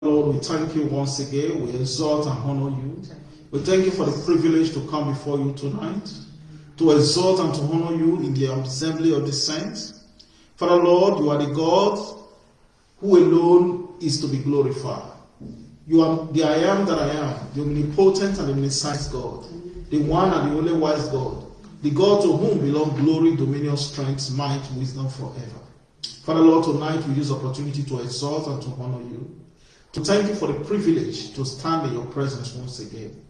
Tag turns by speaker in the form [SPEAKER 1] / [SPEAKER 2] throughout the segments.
[SPEAKER 1] Lord, we thank you once again. We exalt and honor you. We thank you for the privilege to come before you tonight, to exalt and to honor you in the assembly of the saints. Father Lord, you are the God who alone is to be glorified. You are the I am that I am, the omnipotent and omniscient God, the one and the only wise God, the God to whom belong glory, dominion, strength, might, wisdom forever. Father Lord, tonight we use opportunity to exalt and to honor you thank you for the privilege to stand in your presence once again.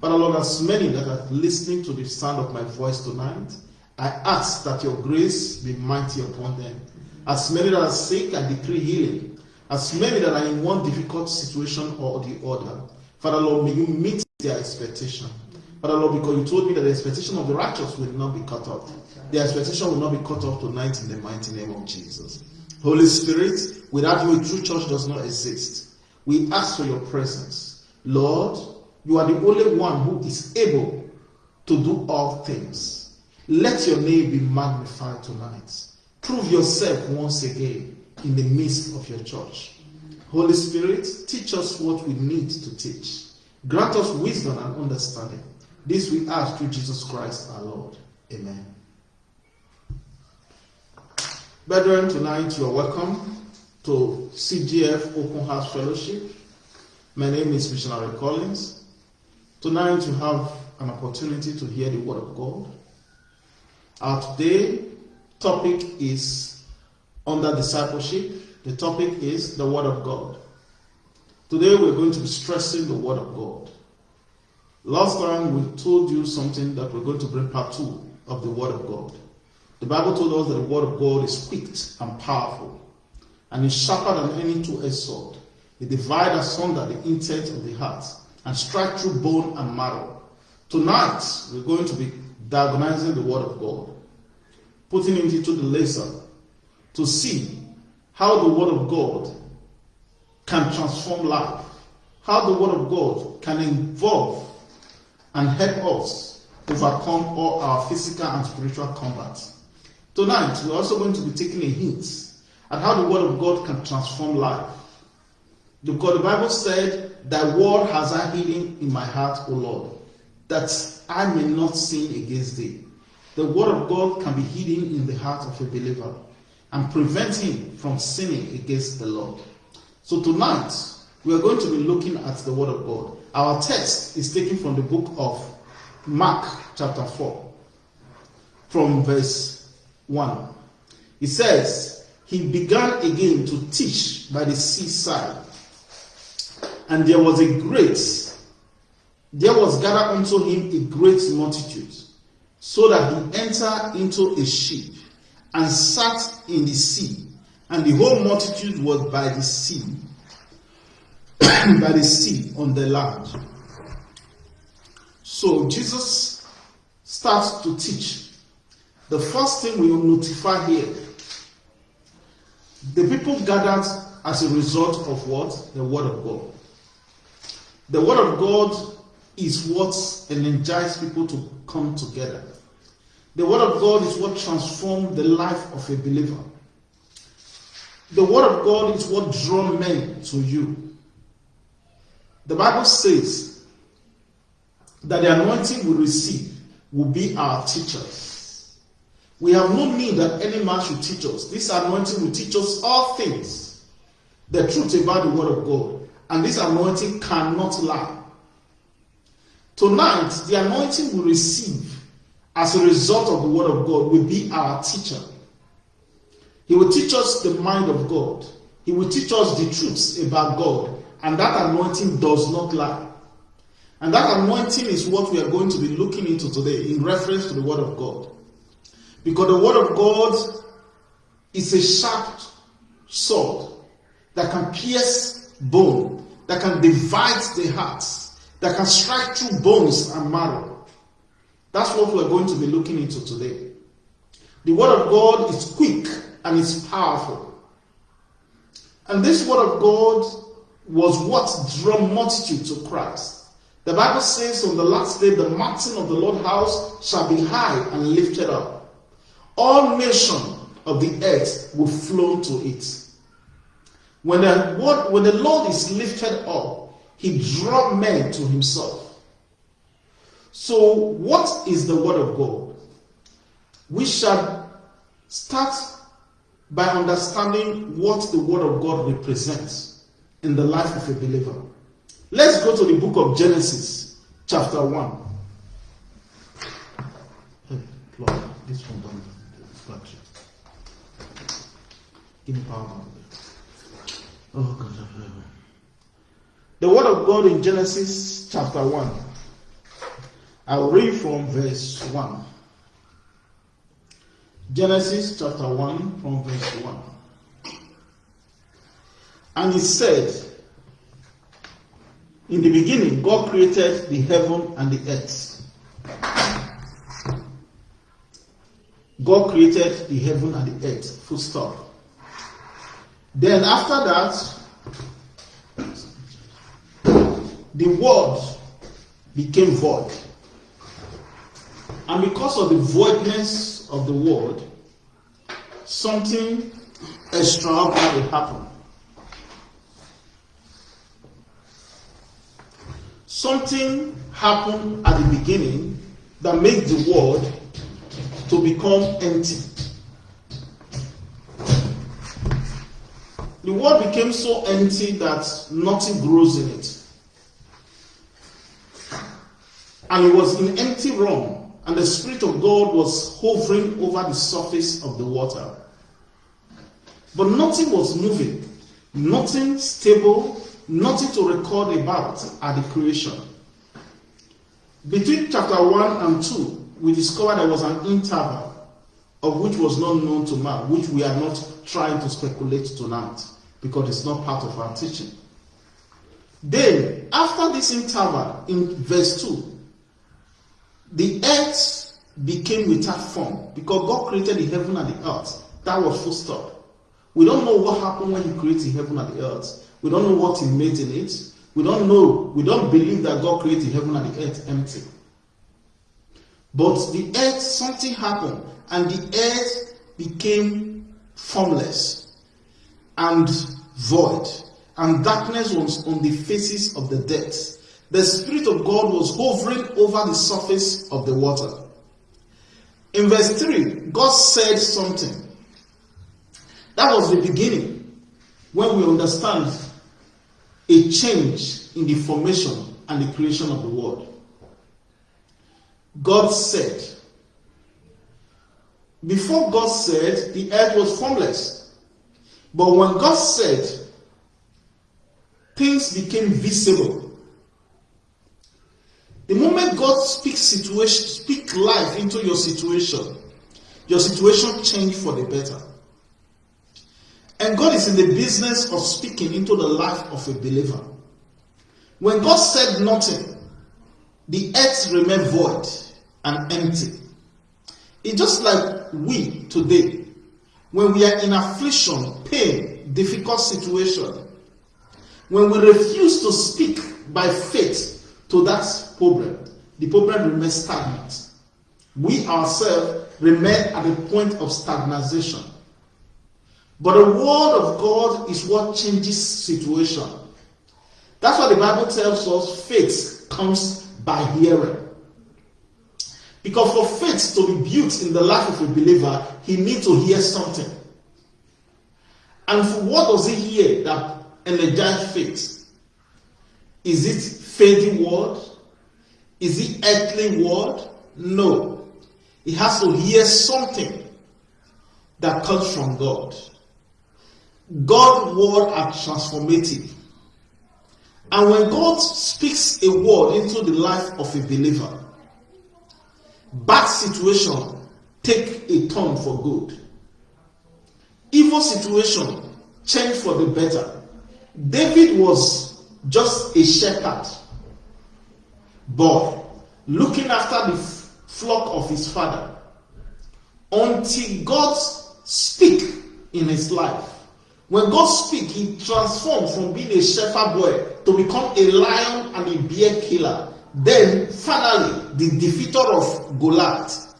[SPEAKER 1] Father Lord, as many that are listening to the sound of my voice tonight, I ask that your grace be mighty upon them. As many that are sick, I decree healing. As many that are in one difficult situation or the other, Father Lord, may you meet their expectation. Father Lord, because you told me that the expectation of the righteous will not be cut off. The expectation will not be cut off tonight in the mighty name of Jesus. Holy Spirit, without you, a true church does not exist. We ask for your presence. Lord, you are the only one who is able to do all things. Let your name be magnified tonight. Prove yourself once again in the midst of your church. Holy Spirit, teach us what we need to teach. Grant us wisdom and understanding. This we ask through Jesus Christ our Lord. Amen. Brethren, tonight you are welcome to CGF Open House Fellowship. My name is Missionary Collins. Tonight you have an opportunity to hear the Word of God. Our today topic is under discipleship. The topic is the Word of God. Today we're going to be stressing the Word of God. Last time we told you something that we're going to bring part two of the Word of God. The Bible told us that the Word of God is quick and powerful and is sharper than any two-edged sword. It divides asunder the intent of the heart and strike through bone and marrow. Tonight, we're going to be diagonizing the Word of God, putting it into the laser to see how the Word of God can transform life, how the Word of God can involve and help us overcome all our physical and spiritual combat. Tonight, we're also going to be taking a hint how the Word of God can transform life. Because the Bible said, Thy word has I hidden in my heart, O Lord, that I may not sin against thee. The Word of God can be hidden in the heart of a believer and prevent him from sinning against the Lord. So tonight, we are going to be looking at the Word of God. Our text is taken from the book of Mark, chapter 4, from verse 1. It says, He began again to teach by the seaside, and there was a great, there was gathered unto him a great multitude, so that he entered into a ship and sat in the sea, and the whole multitude was by the sea, by the sea on the land. So Jesus starts to teach. The first thing we will notify here the people gathered as a result of what? The Word of God. The Word of God is what energizes people to come together. The Word of God is what transforms the life of a believer. The Word of God is what draws men to you. The Bible says that the anointing we receive will be our teachers. We have no need that any man should teach us. This anointing will teach us all things, the truth about the Word of God. And this anointing cannot lie. Tonight, the anointing we receive as a result of the Word of God will be our teacher. He will teach us the mind of God. He will teach us the truths about God. And that anointing does not lie. And that anointing is what we are going to be looking into today in reference to the Word of God. Because the Word of God is a sharp sword that can pierce bone, that can divide the heart, that can strike through bones and marrow. That's what we're going to be looking into today. The Word of God is quick and it's powerful. And this Word of God was what drew multitude to Christ. The Bible says on the last day, the mountain of the Lord house shall be high and lifted up. All nations of the earth will flow to it. When the word, when the Lord is lifted up, he draw men to himself. So, what is the word of God? We shall start by understanding what the word of God represents in the life of a believer. Let's go to the book of Genesis, chapter 1. Hey, Lord, this one me power. Oh God. The word of God in Genesis chapter 1. I'll read from verse 1. Genesis chapter 1 from verse 1. And he said, In the beginning, God created the heaven and the earth. God created the heaven and the earth. Full stop. Then after that, the word became void. And because of the voidness of the word, something extraordinary happened. Something happened at the beginning that made the word to become empty. The world became so empty that nothing grows in it. And it was in empty room, and the Spirit of God was hovering over the surface of the water. But nothing was moving, nothing stable, nothing to record about at the creation. Between chapter 1 and 2, we discovered there was an interval of which was not known to man, which we are not trying to speculate tonight because it's not part of our teaching. Then, after this interval, in verse 2, the earth became without form because God created the heaven and the earth. That was full stop. We don't know what happened when He created the heaven and the earth. We don't know what He made in it. We don't know. We don't believe that God created heaven and the earth empty. But the earth, something happened, and the earth became formless and void, and darkness was on the faces of the depths. The Spirit of God was hovering over the surface of the water. In verse 3, God said something. That was the beginning when we understand a change in the formation and the creation of the world. God said, before God said, the earth was formless. But when God said, things became visible. The moment God speaks situation, speak life into your situation, your situation changed for the better. And God is in the business of speaking into the life of a believer. When God said nothing, the earth remained void and empty. It's just like we today, when we are in affliction, pain, difficult situation, when we refuse to speak by faith to that problem, the problem remains stagnant. We ourselves remain at the point of stagnation. But the word of God is what changes situation. That's what the Bible tells us faith comes by hearing. Because for faith to be built in the life of a believer, he needs to hear something. And for what does he hear that energizes faith? Is it fading word? Is it earthly word? No. He has to hear something that comes from God. God's word are transformative. And when God speaks a word into the life of a believer, bad situation take a turn for good. Evil situation change for the better. David was just a shepherd boy looking after the flock of his father until God speak in his life. When God speak, he transformed from being a shepherd boy to become a lion and a bear killer then, finally, the defeater of Goliath.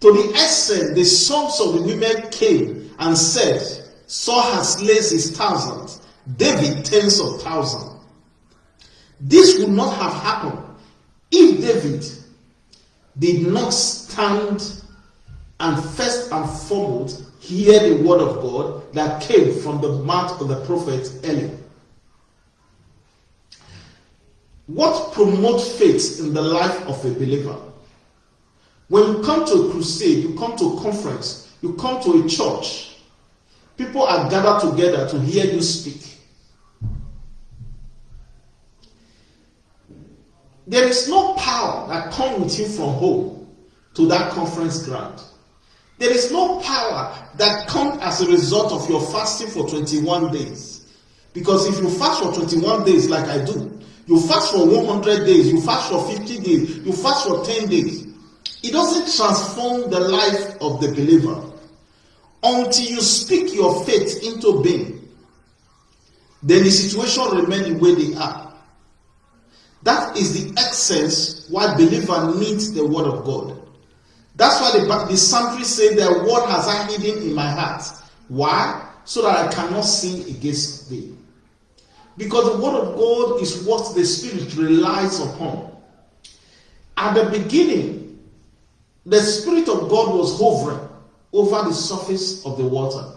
[SPEAKER 1] To the extent the sons of the women came and said, Saul has slain his thousands, David tens of thousands. This would not have happened if David did not stand and first and foremost hear the word of God that came from the mouth of the prophet Eli. What promotes faith in the life of a believer? When you come to a crusade, you come to a conference, you come to a church, people are gathered together to hear you speak. There is no power that comes with you from home to that conference ground. There is no power that comes as a result of your fasting for 21 days. Because if you fast for 21 days, like I do, you fast for 100 days, you fast for 50 days, you fast for 10 days. It doesn't transform the life of the believer until you speak your faith into being. Then the situation remains the way they are. That is the essence why believer needs the word of God. That's why the, the psalmist said, The word has I hidden in my heart. Why? So that I cannot sin against thee. Because the word of God is what the Spirit relies upon. At the beginning, the Spirit of God was hovering over the surface of the water.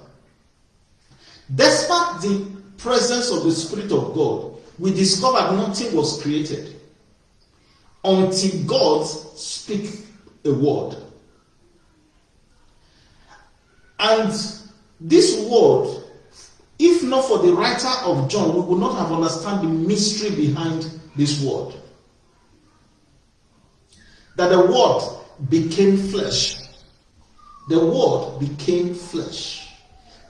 [SPEAKER 1] Despite the presence of the Spirit of God, we discovered nothing was created until God speak a word. And this word, if not for the writer of John, we would not have understood the mystery behind this word. That the word became flesh. The word became flesh.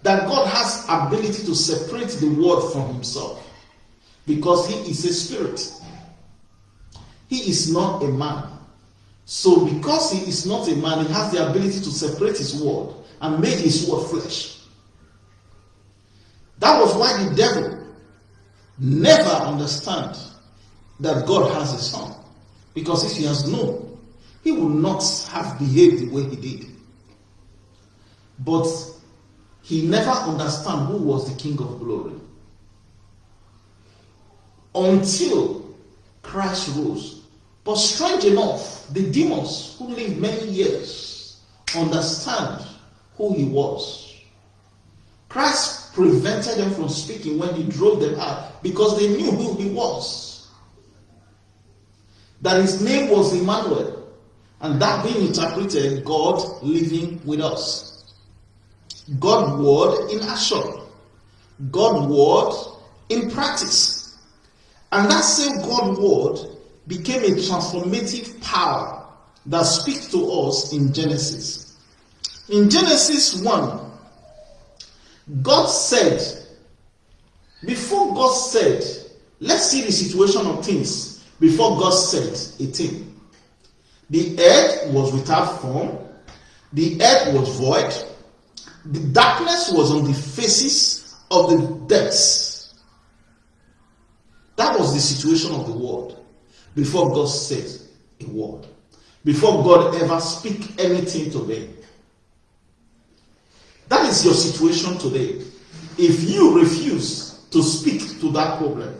[SPEAKER 1] That God has ability to separate the word from himself. Because he is a spirit. He is not a man. So because he is not a man, he has the ability to separate his word and make his word flesh. That was why the devil never understand that God has a son. Because if he has known, he would not have behaved the way he did. But he never understand who was the king of glory. Until Christ rose. But strange enough, the demons who lived many years understand who he was. Christ prevented them from speaking when he drove them out because they knew who he was. That his name was Emmanuel, and that being interpreted, God living with us. God word in action, God word in practice. And that same God word became a transformative power that speaks to us in Genesis. In Genesis 1, God said, before God said, let's see the situation of things before God said a thing. The earth was without form, the earth was void, the darkness was on the faces of the depths. That was the situation of the world before God said a word, before God ever speak anything to them. That is your situation today. If you refuse to speak to that problem,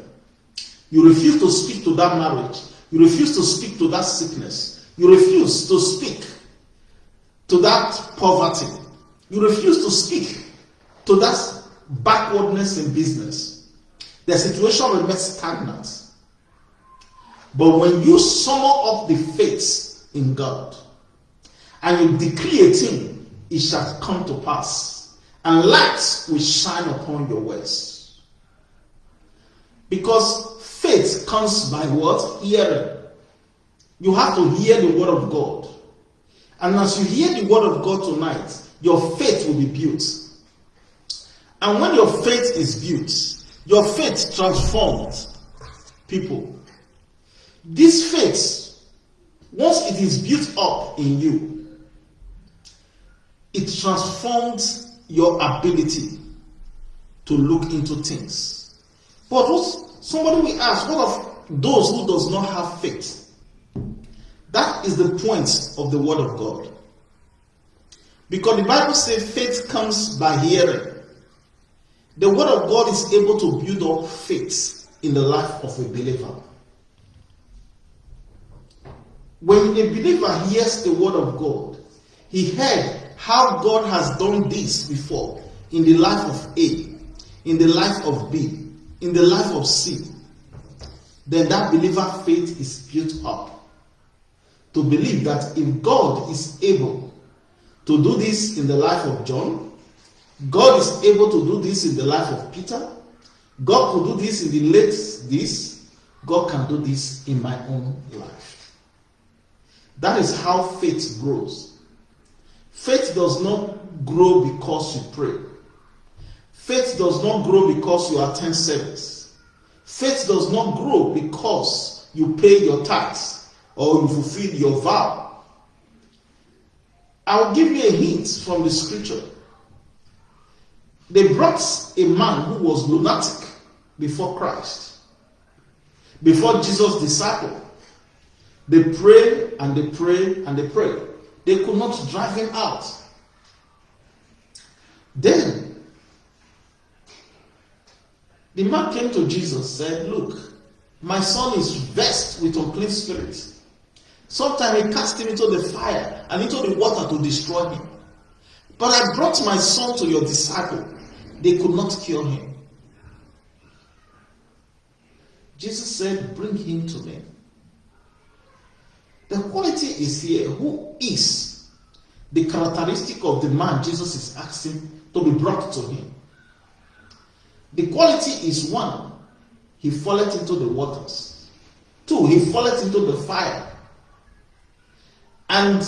[SPEAKER 1] you refuse to speak to that marriage, you refuse to speak to that sickness, you refuse to speak to that poverty, you refuse to speak to that backwardness in business, the situation remains stagnant. But when you summon up the faith in God and you decree a thing it shall come to pass, and light will shine upon your ways. Because faith comes by what? Hearing. You have to hear the word of God. And as you hear the word of God tonight, your faith will be built. And when your faith is built, your faith transforms people. This faith, once it is built up in you, it transforms your ability to look into things. But what, somebody will ask, what of those who does not have faith? That is the point of the word of God. Because the Bible says faith comes by hearing, The word of God is able to build up faith in the life of a believer. When a believer hears the word of God, he heard how God has done this before in the life of A, in the life of B, in the life of C, then that believer faith is built up to believe that if God is able to do this in the life of John, God is able to do this in the life of Peter, God could do this in the late this, God can do this in my own life. That is how faith grows. Faith does not grow because you pray. Faith does not grow because you attend service. Faith does not grow because you pay your tithes or you fulfill your vow. I'll give you a hint from the scripture. They brought a man who was lunatic before Christ, before Jesus' disciple. They pray and they pray and they pray. They could not drive him out. Then the man came to Jesus and said, Look, my son is vexed with unclean spirits. Sometimes he cast him into the fire and into the water to destroy him. But I brought my son to your disciple. They could not cure him. Jesus said, Bring him to me. The quality is here. Who is the characteristic of the man Jesus is asking to be brought to him? The quality is one, he falleth into the waters. Two, he falleth into the fire. And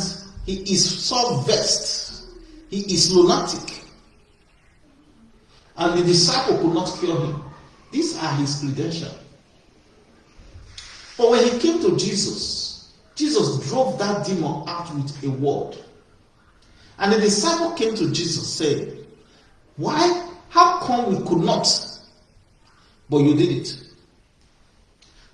[SPEAKER 1] he is so vexed. He is lunatic. And the disciple could not cure him. These are his credentials. But when he came to Jesus, Jesus drove that demon out with a word. And the disciple came to Jesus saying, Why? How come we could not? But you did it.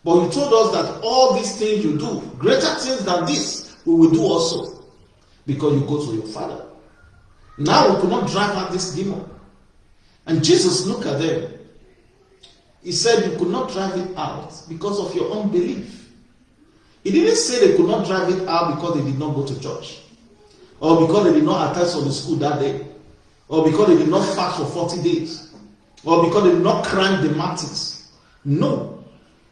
[SPEAKER 1] But you told us that all these things you do, greater things than this, we will do also. Because you go to your father. Now we could not drive out this demon. And Jesus looked at them. He said, You could not drive it out because of your unbelief. He didn't say they could not drive it out because they did not go to church, or because they did not attend Sunday school that day, or because they did not fast for 40 days, or because they did not climb the mountains. No,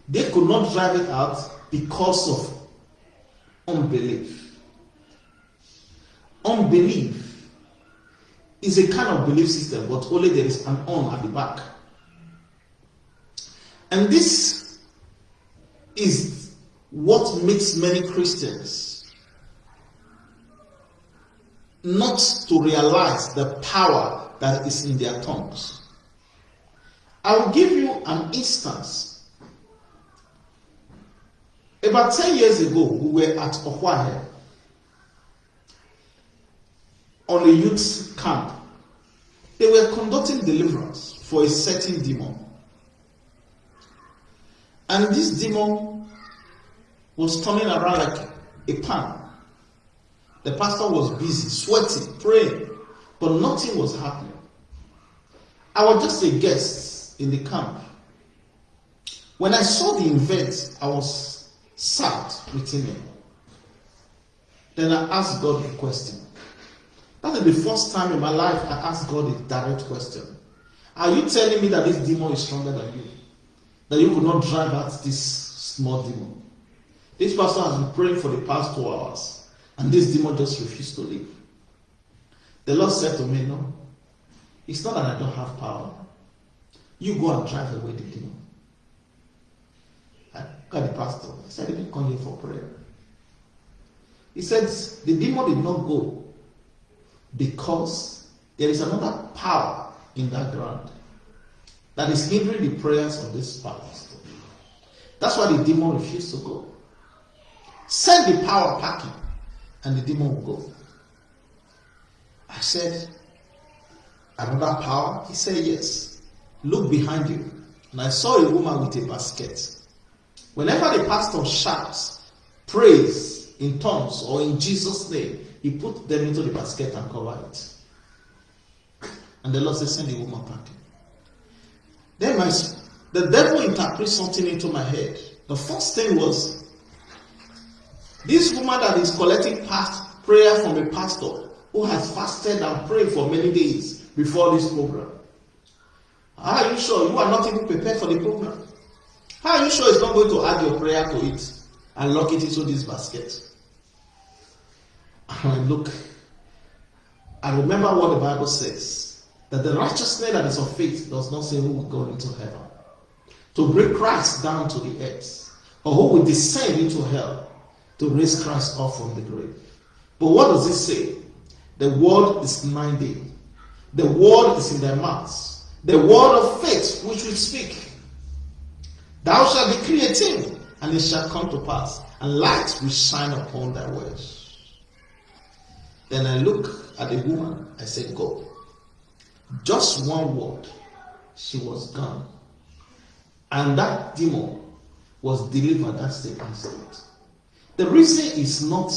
[SPEAKER 1] they could not drive it out because of unbelief. Unbelief is a kind of belief system, but only there is an on at the back. And this is what makes many Christians not to realize the power that is in their tongues. I will give you an instance. About 10 years ago, we were at Ohio on a youth camp. They were conducting deliverance for a certain demon. And this demon was turning around like a pan. The pastor was busy, sweating, praying, but nothing was happening. I was just a guest in the camp. When I saw the event, I was sad within me. Then I asked God a question. That is the first time in my life I asked God a direct question. Are you telling me that this demon is stronger than you? That you could not drive out this small demon? This pastor has been praying for the past two hours, and this demon just refused to leave. The Lord said to me, No, it's not that I don't have power. You go and drive away the demon. I got the pastor. I said, I didn't come here for prayer. He said, The demon did not go because there is another power in that ground that is hindering the prayers of this pastor. That's why the demon refused to go. Send the power packing, and the demon will go. I said, Another power? He said, Yes. Look behind you. And I saw a woman with a basket. Whenever the pastor shouts, praise in tongues or in Jesus' name, he put them into the basket and cover it. And the Lord said, Send the woman packing. Then my, the devil interprets something into my head. The first thing was this woman that is collecting past prayer from a pastor who has fasted and prayed for many days before this program. How are you sure you are not even prepared for the program? How are you sure it's not going to add your prayer to it and lock it into this basket? And look, I remember what the Bible says that the righteousness that is of faith does not say who will go into heaven. To bring Christ down to the earth, or who will descend into hell to raise Christ up from the grave. But what does it say? The word is minding. The word is in their mouths. The word of faith which we speak. Thou shalt decree a and it shall come to pass, and light will shine upon thy words. Then I look at the woman, I said, Go. Just one word, she was gone. And that demon was delivered that same instant. The reason is not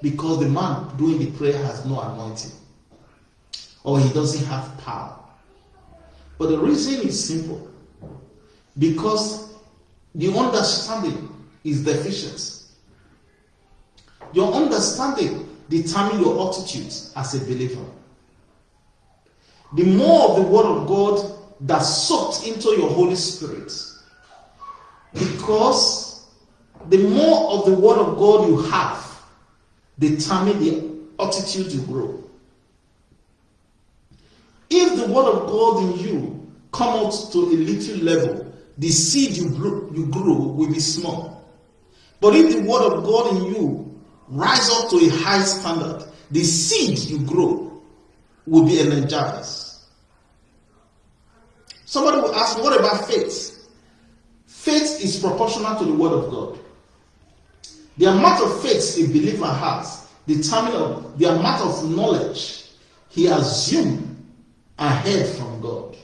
[SPEAKER 1] because the man doing the prayer has no anointing or he doesn't have power. But the reason is simple because the understanding is deficient. Your understanding determines your attitude as a believer. The more of the Word of God that soaked into your Holy Spirit, because the more of the Word of God you have, determine the attitude you grow. If the word of God in you come out to a little level, the seed you grow, you grow will be small. But if the word of God in you rise up to a high standard, the seed you grow will be energized. Somebody will ask, what about faith? Faith is proportional to the word of God. The amount of faith a believer has determines the amount of knowledge he assumed ahead from God.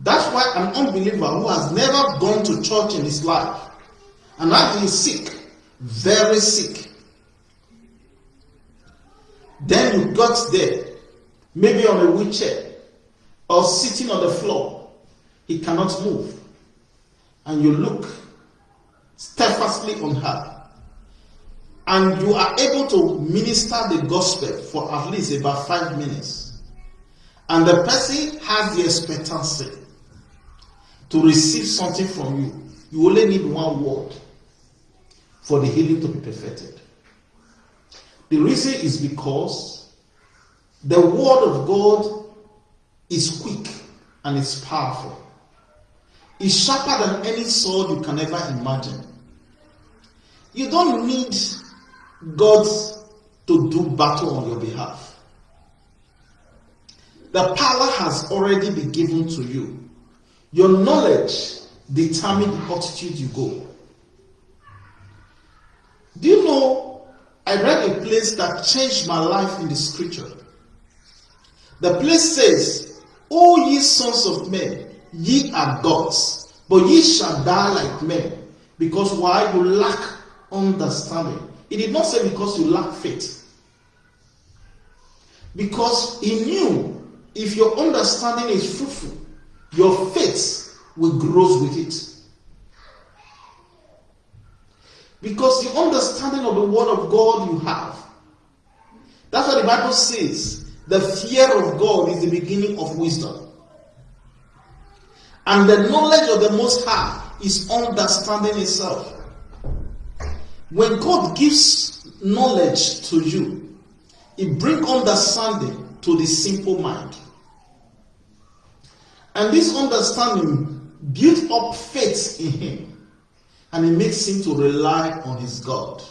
[SPEAKER 1] That's why an unbeliever who has never gone to church in his life and has been sick, very sick, then you got there, maybe on a wheelchair or sitting on the floor, he cannot move, and you look steadfastly on her and you are able to minister the gospel for at least about five minutes, and the person has the expectancy to receive something from you, you only need one word for the healing to be perfected. The reason is because the word of God is quick and it's powerful. It's sharper than any sword you can ever imagine. You don't need God to do battle on your behalf. The power has already been given to you. Your knowledge determines the attitude you go. Do you know? I read a place that changed my life in the scripture. The place says, O ye sons of men, ye are gods, but ye shall die like men, because why you lack understanding. He did not say because you lack faith. Because he knew if your understanding is fruitful, your faith will grow with it. Because the understanding of the word of God you have. That's what the Bible says. The fear of God is the beginning of wisdom. And the knowledge of the Most High is understanding itself. When God gives knowledge to you, it brings understanding to the simple mind. And this understanding builds up faith in him and it makes him to rely on his God.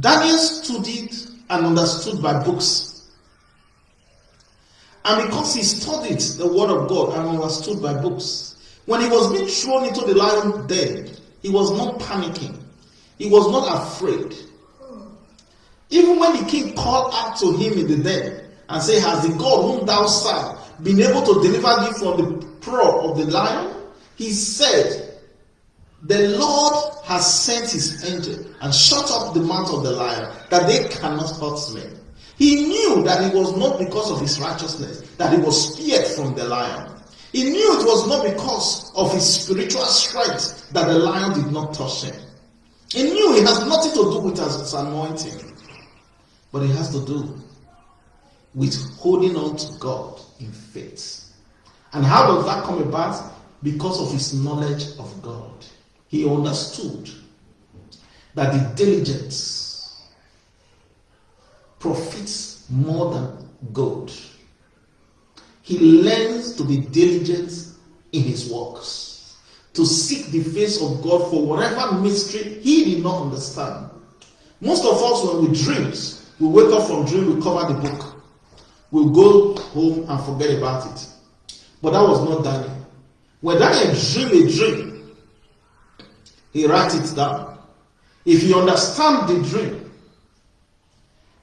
[SPEAKER 1] Daniel studied and understood by books. And because he studied the word of God and understood by books, when he was being thrown into the lion den, he was not panicking. He was not afraid. Even when the king called out to him in the den and said, Has the God whom thou serve been able to deliver thee from the paw of the lion? He said, The Lord has sent his angel and shut up the mouth of the lion that they cannot hurt me. He knew that it was not because of his righteousness that he was spared from the lion. He knew it was not because of his spiritual strength that the lion did not touch him. He knew it has nothing to do with his anointing, but it has to do with holding on to God in faith. And how does that come about? Because of his knowledge of God. He understood that the diligence profits more than gold. He learns to be diligent in his works, to seek the face of God for whatever mystery he did not understand. Most of us, when we dream, we wake up from dream, we cover the book. We'll go home and forget about it. But that was not Daniel. When Daniel dream a dream, he writes it down. If he understand the dream,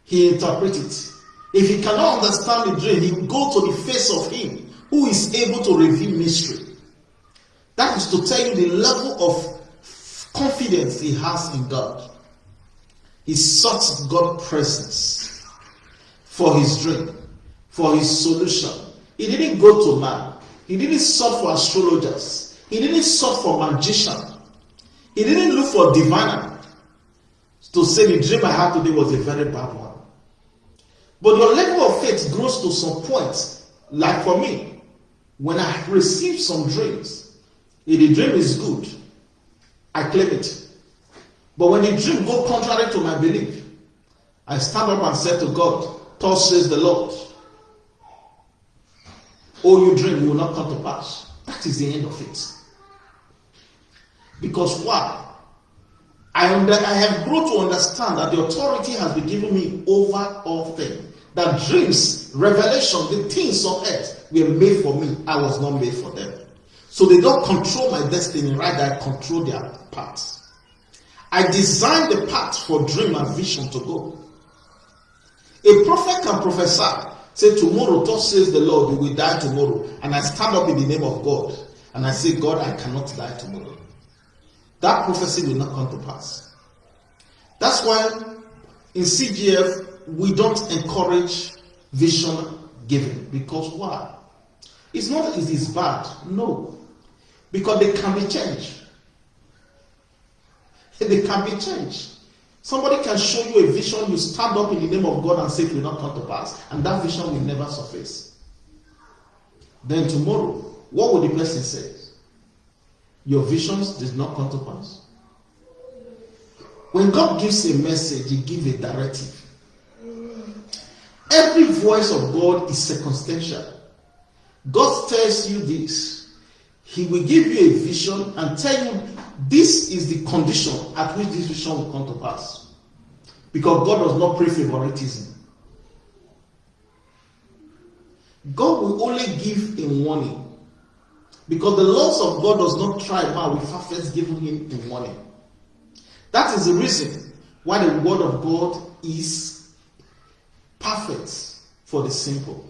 [SPEAKER 1] he interpret it. If he cannot understand the dream, he go to the face of him who is able to reveal mystery. That is to tell you the level of confidence he has in God. He sought God's presence for his dream, for his solution. He didn't go to man. He didn't search for astrologers. He didn't search for magician. He didn't look for diviner to say the dream I had today was a very bad one. But your level of faith grows to some point. Like for me, when I receive some dreams, if the dream is good, I claim it. But when the dream go contrary to my belief, I stand up and say to God, Thus says the Lord, Oh, you dream will not come to pass. That is the end of it. Because why? I, under, I have grown to understand that the authority has been given me over all things. That dreams, revelation, the things of earth were made for me. I was not made for them. So they don't control my destiny, rather, I control their paths. I design the path for dream and vision to go. A prophet can prophesy, say, Tomorrow, thus says the Lord, you will die tomorrow. And I stand up in the name of God and I say, God, I cannot die tomorrow. That prophecy will not come to pass. That's why in CGF, we don't encourage vision giving because why? It's not it is bad, no, because they can be changed. They can be changed. Somebody can show you a vision, you stand up in the name of God and say it will not come to pass, and that vision will never surface. Then tomorrow, what will the person say? Your visions did not come to pass. When God gives a message, He gives a directive. Every voice of God is circumstantial. God tells you this. He will give you a vision and tell you this is the condition at which this vision will come to pass. Because God does not pray favoritism. God will only give a warning. Because the laws of God does not try man without first giving him a warning. That is the reason why the word of God is perfect for the simple.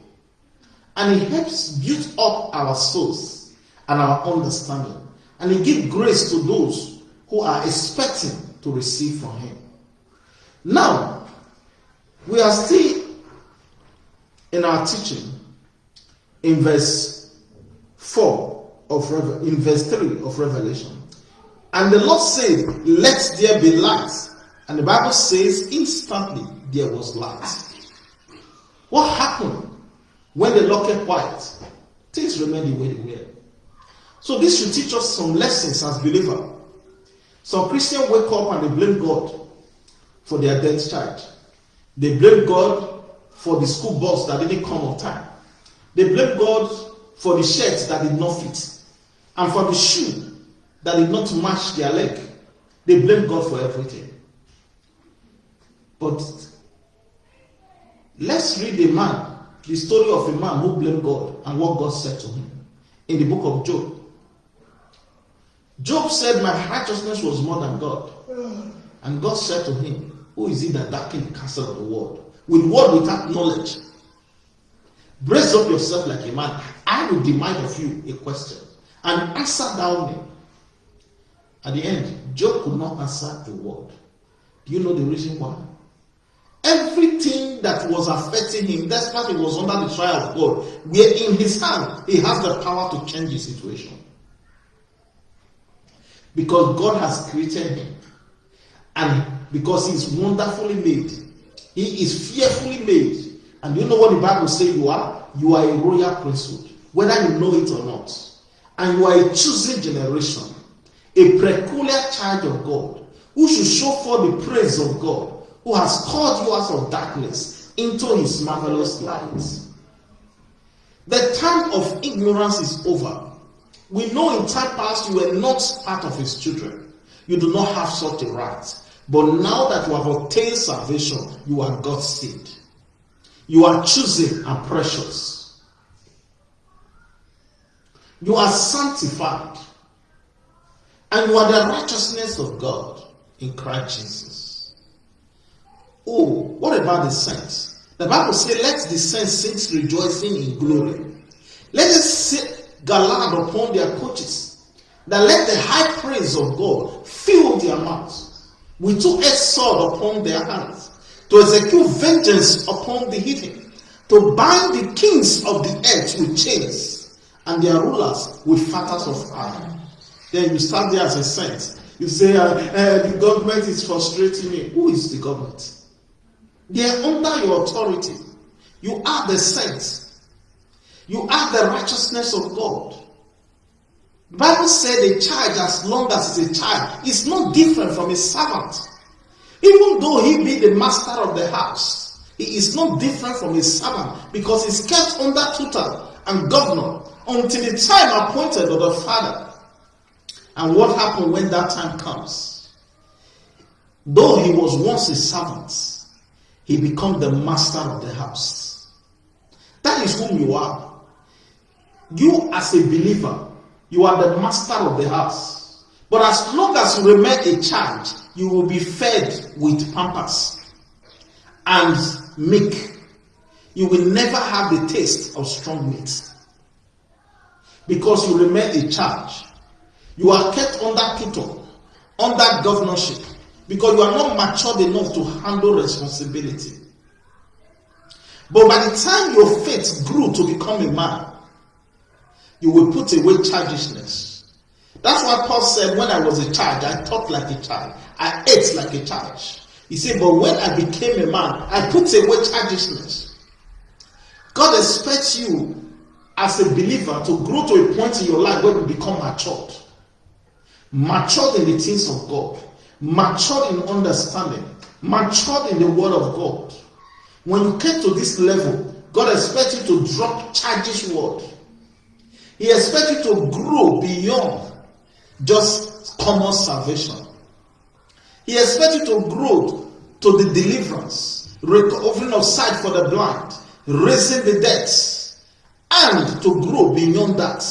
[SPEAKER 1] And it helps build up our souls and our understanding. And he gives grace to those who are expecting to receive from Him. Now, we are still in our teaching in verse 4 of in verse 3 of Revelation. And the Lord said, Let there be light. And the Bible says, instantly there was light. What happened when the law kept quiet? Things remained the way they were. So this should teach us some lessons as believers. Some Christians wake up and they blame God for their dead child. They blame God for the school bus that didn't come on time. They blame God for the shirt that did not fit and for the shoe that did not match their leg. They blame God for everything. But Let's read a man, the story of a man who blamed God and what God said to him in the book of Job. Job said, My righteousness was more than God. And God said to him, Who is it that darkened the castle of the world? With word without knowledge. Brace up yourself like a man. I will demand of you a question. And answer thou me. At the end, Job could not answer a word. Do you know the reason why? Everything that was affecting him, despite he was under the trial of God, where in his hand he has the power to change the situation. Because God has created him. And because he is wonderfully made, he is fearfully made. And you know what the Bible says you are? You are a royal priesthood, whether you know it or not. And you are a chosen generation, a peculiar child of God, who should show forth the praise of God, who has called you out of darkness into his marvelous light. The time of ignorance is over. We know in time past you were not part of his children. You do not have such a right. But now that you have obtained salvation, you are God's seed. You are chosen and precious. You are sanctified. And you are the righteousness of God in Christ Jesus. Oh, what about the saints? The Bible says, Let the saints sing rejoicing in glory. Let us galad upon their coaches. That let the high praise of God fill their mouths. with two-edged sword upon their hands to execute vengeance upon the heathen, to bind the kings of the earth with chains and their rulers with fetters of iron. Then you stand there as a saint. You say, uh, uh, the government is frustrating me. Who is the government? They are under your authority. You are the saints. You are the righteousness of God. The Bible said a child, as long as it's a child, is not different from a servant. Even though he be the master of the house, he is not different from a servant because he's kept under tutor and governor until the time appointed of the father. And what happened when that time comes? Though he was once a servant, he become the master of the house. That is whom you are. You as a believer, you are the master of the house. But as long as you remain a child, you will be fed with pampers and milk. You will never have the taste of strong meat. Because you remain a child. You are kept under tutor, under governorship, because you are not matured enough to handle responsibility. But by the time your faith grew to become a man, you will put away childishness. That's why Paul said, When I was a child, I thought like a child, I ate like a child. He said, But when I became a man, I put away childishness. God expects you as a believer to grow to a point in your life where you become matured. Matured in the things of God, matured in understanding, matured in the word of God. When you get to this level, God expects you to drop childish word he expects you to grow beyond just common salvation. He expects you to grow to the deliverance, recovering of sight for the blind, raising the dead, and to grow beyond that.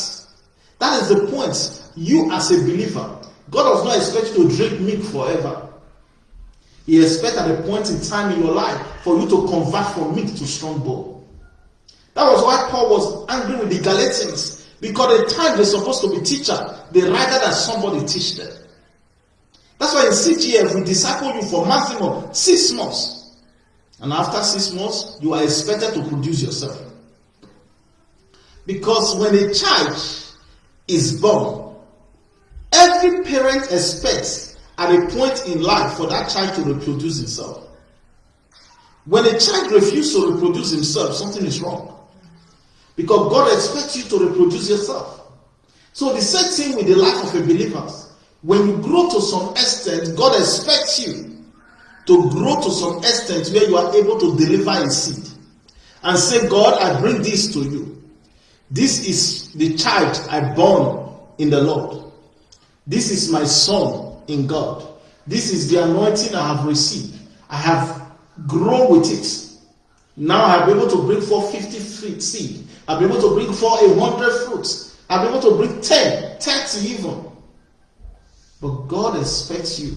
[SPEAKER 1] That is the point. You, as a believer, God does not expect you to drink milk forever. He expects at a point in time in your life for you to convert from milk to strong bone. That was why Paul was angry with the Galatians because the time they're supposed to be teacher, they rather than somebody teach them. That's why in CGF we disciple you for maximum six months. And after six months, you are expected to produce yourself. Because when a child is born, every parent expects at a point in life for that child to reproduce himself. When a child refuses to reproduce himself, something is wrong. Because God expects you to reproduce yourself. So the same thing with the life of a believer. When you grow to some extent, God expects you to grow to some extent where you are able to deliver a seed. And say, God, I bring this to you. This is the child I born in the Lord. This is my son in God. This is the anointing I have received. I have grown with it. Now be able to bring forth 50 feet seed. I'll be able to bring forth a hundred fruits. I'll be able to bring 10, 30 even. But God expects you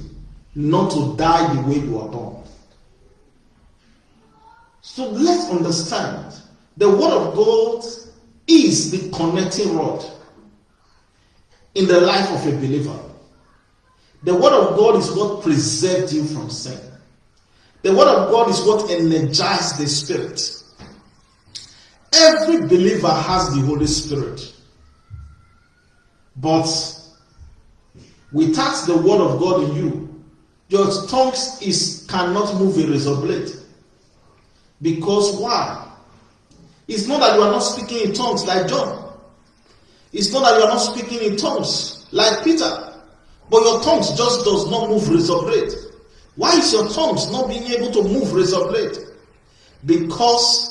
[SPEAKER 1] not to die the way you are born. So let's understand the word of God is the connecting rod in the life of a believer. The word of God is what preserved you from sin. The word of God is what energizes the spirit. Every believer has the Holy Spirit. But without the word of God in you, your tongues is cannot move a razor blade. Because why? It's not that you are not speaking in tongues like John. It's not that you are not speaking in tongues like Peter. But your tongues just does not move razor blade. Why is your tongues not being able to move razor blade? Because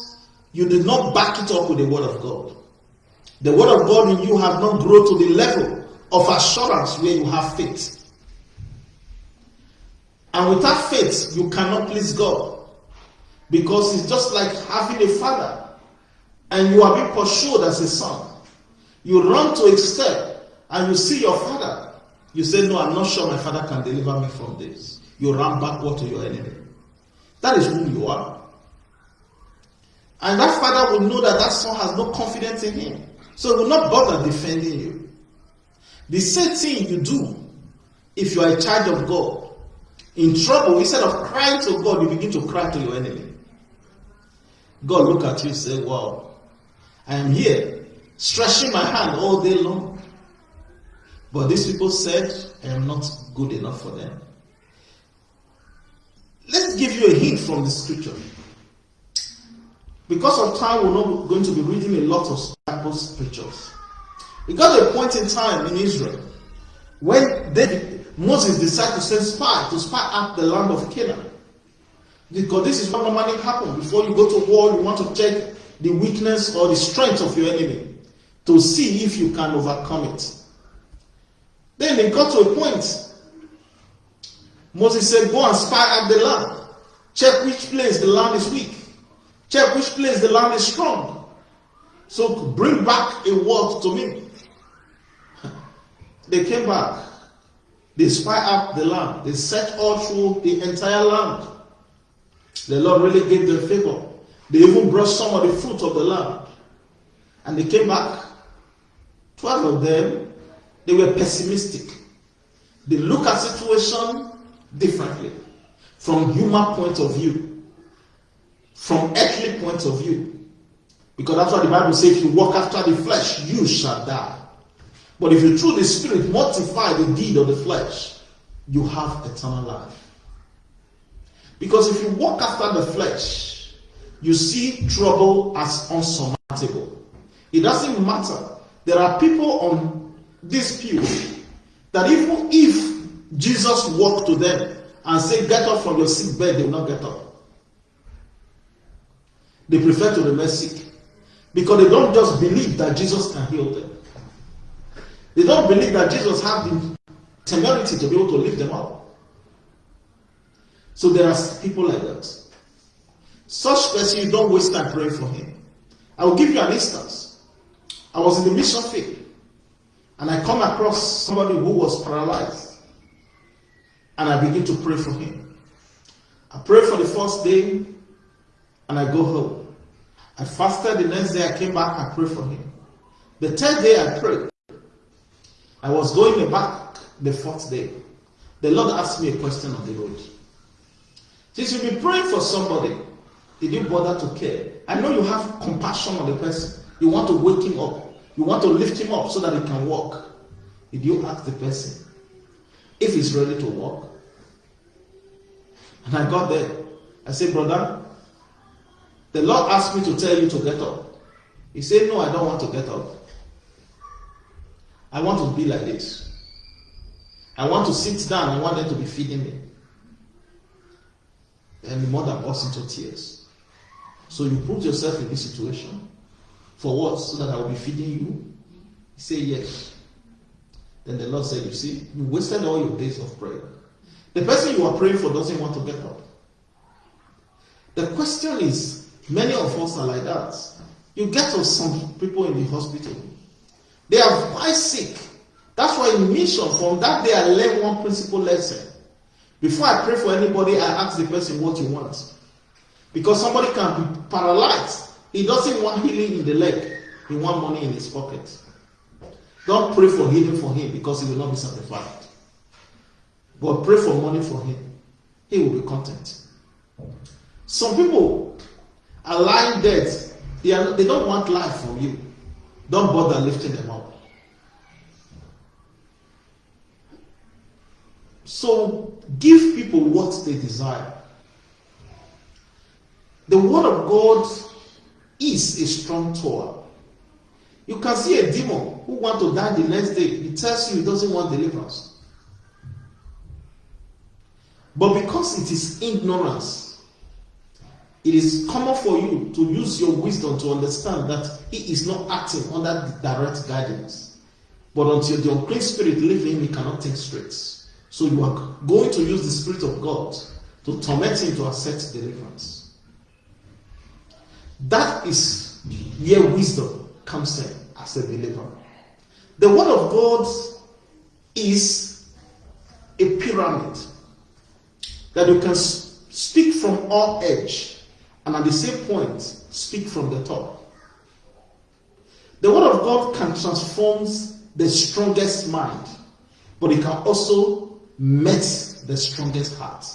[SPEAKER 1] you did not back it up with the word of God. The word of God in you have not grown to the level of assurance where you have faith. And without faith, you cannot please God. Because it's just like having a father and you are being pursued as a son. You run to a step and you see your father. You say, No, I'm not sure my father can deliver me from this. You run backward to your enemy. That is who you are. And that father will know that that son has no confidence in him. So he will not bother defending you. The same thing you do if you are a child of God. In trouble, instead of crying to God, you begin to cry to your enemy. God look at you and say, Wow, I am here, stretching my hand all day long. But these people said, I am not good enough for them. Let's give you a hint from the scripture. Because of time, we're not going to be reading a lot of Bible scriptures. It got a point in time in Israel when David, Moses decided to send spies to spy out the land of Canaan. Because this is what normally happens. Before you go to war, you want to check the weakness or the strength of your enemy to see if you can overcome it. Then they got to a point. Moses said, Go and spy out the land. Check which place the land is weak. Check which place the land is strong. So bring back a word to me. They came back. They spy out the land. They searched all through the entire land. The Lord really gave them favor. They even brought some of the fruit of the land. And they came back. Twelve of them, they were pessimistic. They look at situation differently from human point of view, from earthly point of view. Because that's what the Bible says, if you walk after the flesh, you shall die. But if you through the Spirit mortify the deed of the flesh, you have eternal life. Because if you walk after the flesh, you see trouble as unsurmountable. It doesn't matter. There are people on this pew that even if Jesus walked to them and said, Get up from your sick bed, they will not get up. They prefer to remain sick because they don't just believe that Jesus can heal them. They don't believe that Jesus had the temerity to be able to lift them up. So there are people like that. Such person, you don't waste time praying for him. I will give you an instance. I was in the mission field and I come across somebody who was paralyzed and I begin to pray for him. I pray for the first day and I go home. I fasted the next day, I came back, I prayed for him. The third day I prayed. I was going back the fourth day. The Lord asked me a question on the road. Since you've been praying for somebody, did you bother to care? I know you have compassion on the person. You want to wake him up. You want to lift him up so that he can walk. Did you ask the person if he's ready to walk? And I got there. I said, Brother, the Lord asked me to tell you to get up. He said, No, I don't want to get up. I want to be like this. I want to sit down. I want them to be feeding me. And the mother burst into tears. So you put yourself in this situation. For what? So that I will be feeding you? He said, Yes. Then the Lord said, You see, you wasted all your days of prayer. The person you are praying for doesn't want to get up. The question is, many of us are like that. You get to some people in the hospital, they are quite sick. That's why in mission, from that day, I learned one principle lesson. Before I pray for anybody, I ask the person what you want. Because somebody can be paralyzed. He doesn't want healing in the leg, he wants money in his pocket. Don't pray for healing for him because he will not be satisfied. But pray for money for him. He will be content. Some people lying dead. They, are, they don't want life from you. Don't bother lifting them up. So give people what they desire. The word of God is a strong tower. You can see a demon who want to die the next day. He tells you he doesn't want deliverance. But because it is ignorance, it is common for you to use your wisdom to understand that he is not acting under direct guidance. But until the unclean spirit in him, he cannot take straight. So you are going to use the Spirit of God to torment him to accept deliverance. That is where wisdom comes in as a believer. The Word of God is a pyramid that you can speak from all edge and at the same point speak from the top. The Word of God can transform the strongest mind, but it can also met the strongest heart.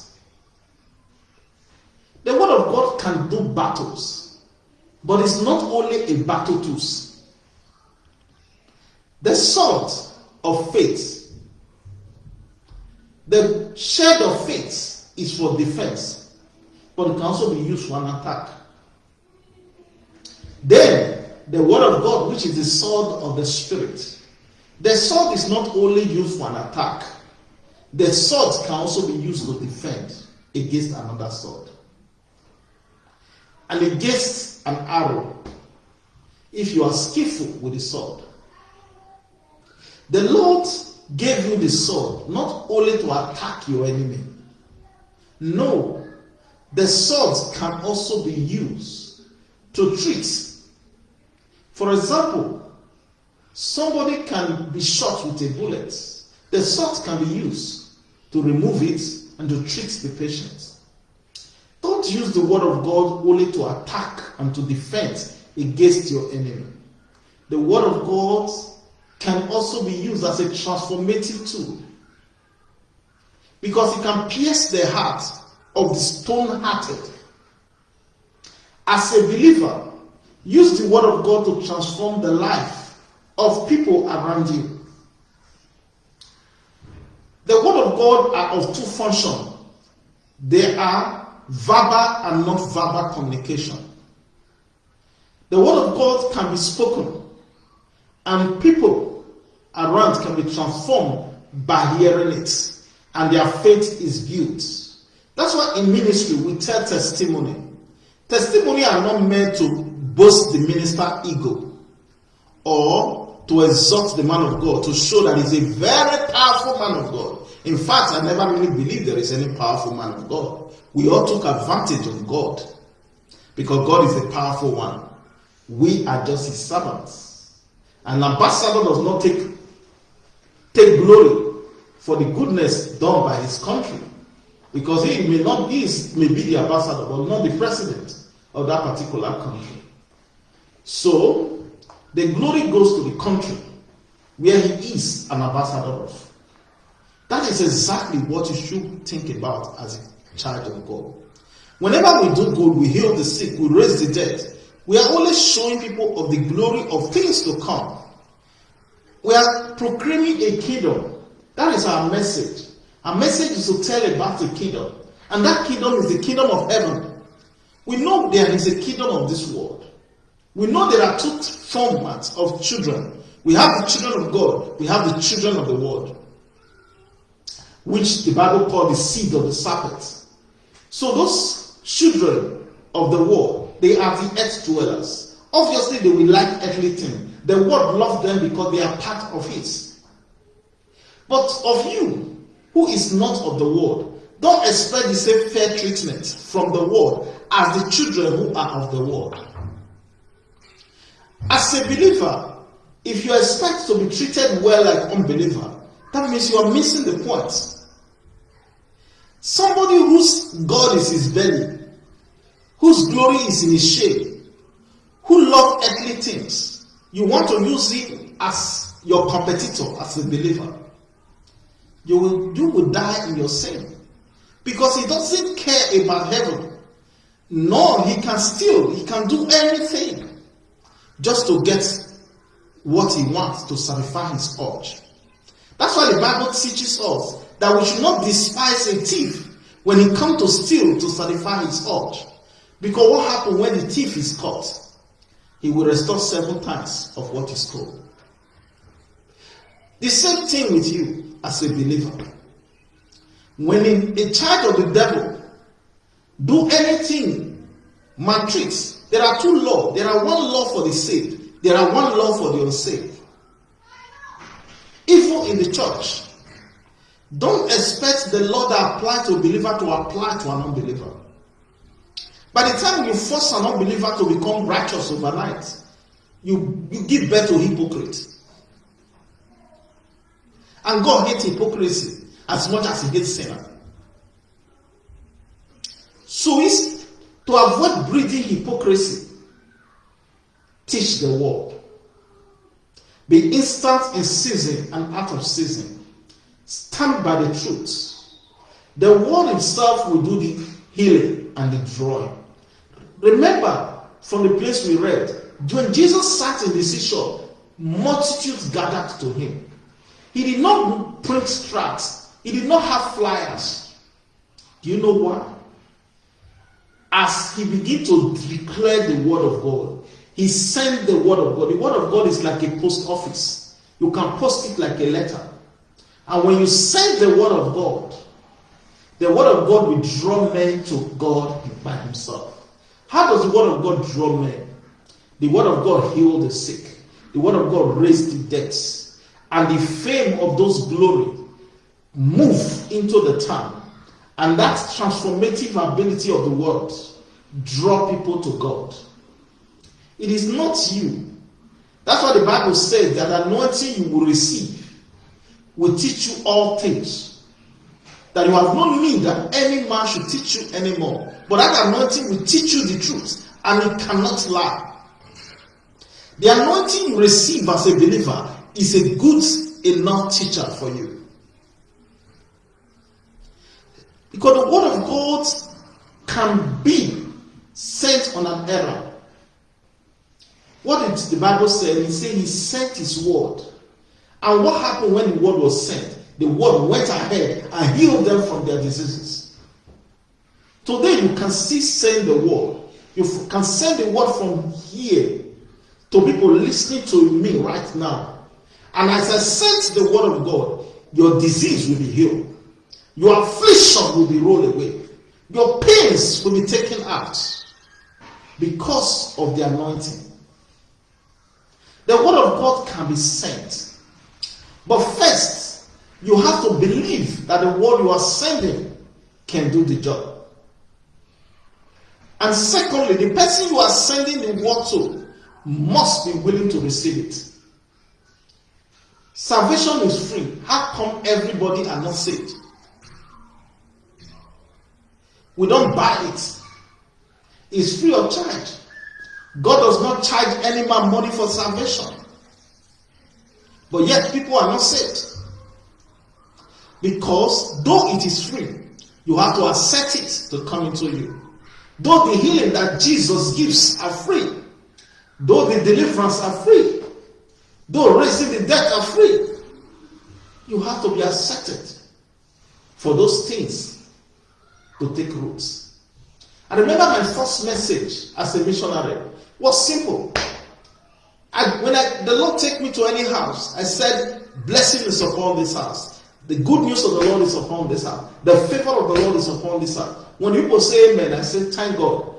[SPEAKER 1] The word of God can do battles, but it's not only a battle tools. The sword of faith, the shield of faith is for defense, but it can also be used for an attack. Then the word of God, which is the sword of the spirit, the sword is not only used for an attack, the sword can also be used to defend against another sword. And against an arrow, if you are skillful with the sword. The Lord gave you the sword not only to attack your enemy. No, the sword can also be used to treat. For example, somebody can be shot with a bullet. The sword can be used to remove it and to treat the patient. Don't use the word of God only to attack and to defend against your enemy. The word of God can also be used as a transformative tool because it can pierce the heart of the stone hearted. As a believer, use the word of God to transform the life of people around you. The word of God are of two functions. They are verbal and not verbal communication. The word of God can be spoken, and people around can be transformed by hearing it, and their faith is built. That's why in ministry we tell testimony. Testimony are not meant to boast the minister ego or to exalt the man of God, to show that he's a very powerful man of God. In fact, I never really believed there is any powerful man of God. We all took advantage of God because God is a powerful one. We are just his servants. An ambassador does not take, take glory for the goodness done by his country because he may not be may be the ambassador but not the president of that particular country. So the glory goes to the country where he is an ambassador of. That is exactly what you should think about as a child of God. Whenever we do good, we heal the sick, we raise the dead, we are only showing people of the glory of things to come. We are proclaiming a kingdom. That is our message. Our message is to tell about the kingdom. And that kingdom is the kingdom of heaven. We know there is a kingdom of this world. We know there are two formats of children. We have the children of God, we have the children of the world which the Bible called the seed of the serpent. So those children of the world, they are the earth dwellers. Obviously, they will like earthly things. The world loves them because they are part of it. But of you, who is not of the world, don't expect the same fair treatment from the world as the children who are of the world. As a believer, if you expect to be treated well like unbeliever, that means you are missing the point. Somebody whose God is his belly, whose glory is in his shape, who love earthly things. You want to use him as your competitor, as a believer. You will, you will die in your sin. Because he doesn't care about heaven. No, he can steal, he can do anything just to get what he wants to satisfy his urge. That's why the Bible teaches us that we should not despise a thief when he comes to steal to satisfy his urge. Because what happens when the thief is caught? He will restore seven times of what is stole. The same thing with you as a believer. When in a charge of the devil, do anything, maltreat. There are two laws. There are one law for the saved. There are one law for the unsaved. Even in the church, don't expect the law that applies to a believer to apply to an unbeliever. By the time you force an unbeliever to become righteous overnight, you, you give birth to hypocrite. And God hates hypocrisy as much as he hates sinner. So it's to avoid breeding hypocrisy. Teach the word. Be instant in season and out of season. Stand by the truth. The word itself will do the healing and the drawing. Remember from the place we read, when Jesus sat in the seashore, multitudes gathered to him. He did not print tracts, he did not have flyers. Do you know why? As he began to declare the word of God, he sent the word of God. The word of God is like a post office. You can post it like a letter. And when you send the word of God, the word of God will draw men to God by himself. How does the word of God draw men? The word of God healed the sick. The word of God raised the dead. And the fame of those glory move into the town. And that transformative ability of the word draw people to God. It is not you. That's what the Bible says that anointing you will receive will teach you all things. That you have no need that any man should teach you anymore. But that anointing will teach you the truth and it cannot lie. The anointing you receive as a believer is a good enough teacher for you. Because the word of God can be sent on an error. What did the Bible say? He said he sent his word. And what happened when the word was sent? The word went ahead and healed them from their diseases. Today you can still send the word. You can send the word from here to people listening to me right now. And as I sent the word of God, your disease will be healed. Your affliction will be rolled away. Your pains will be taken out because of the anointing. The word of God can be sent. But first, you have to believe that the word you are sending can do the job. And secondly, the person you are sending the word to must be willing to receive it. Salvation is free. How come everybody are not saved? We don't buy it. It's free of charge. God does not charge any man money for salvation. But yet people are not saved. Because though it is free, you have to accept it to come into you. Though the healing that Jesus gives are free, though the deliverance are free, though raising the dead are free, you have to be accepted for those things to take roots. I remember my first message as a missionary was simple. I, when I, the Lord take me to any house, I said, blessing is upon this house. The good news of the Lord is upon this house. The favor of the Lord is upon this house. When people say amen, I say, thank God.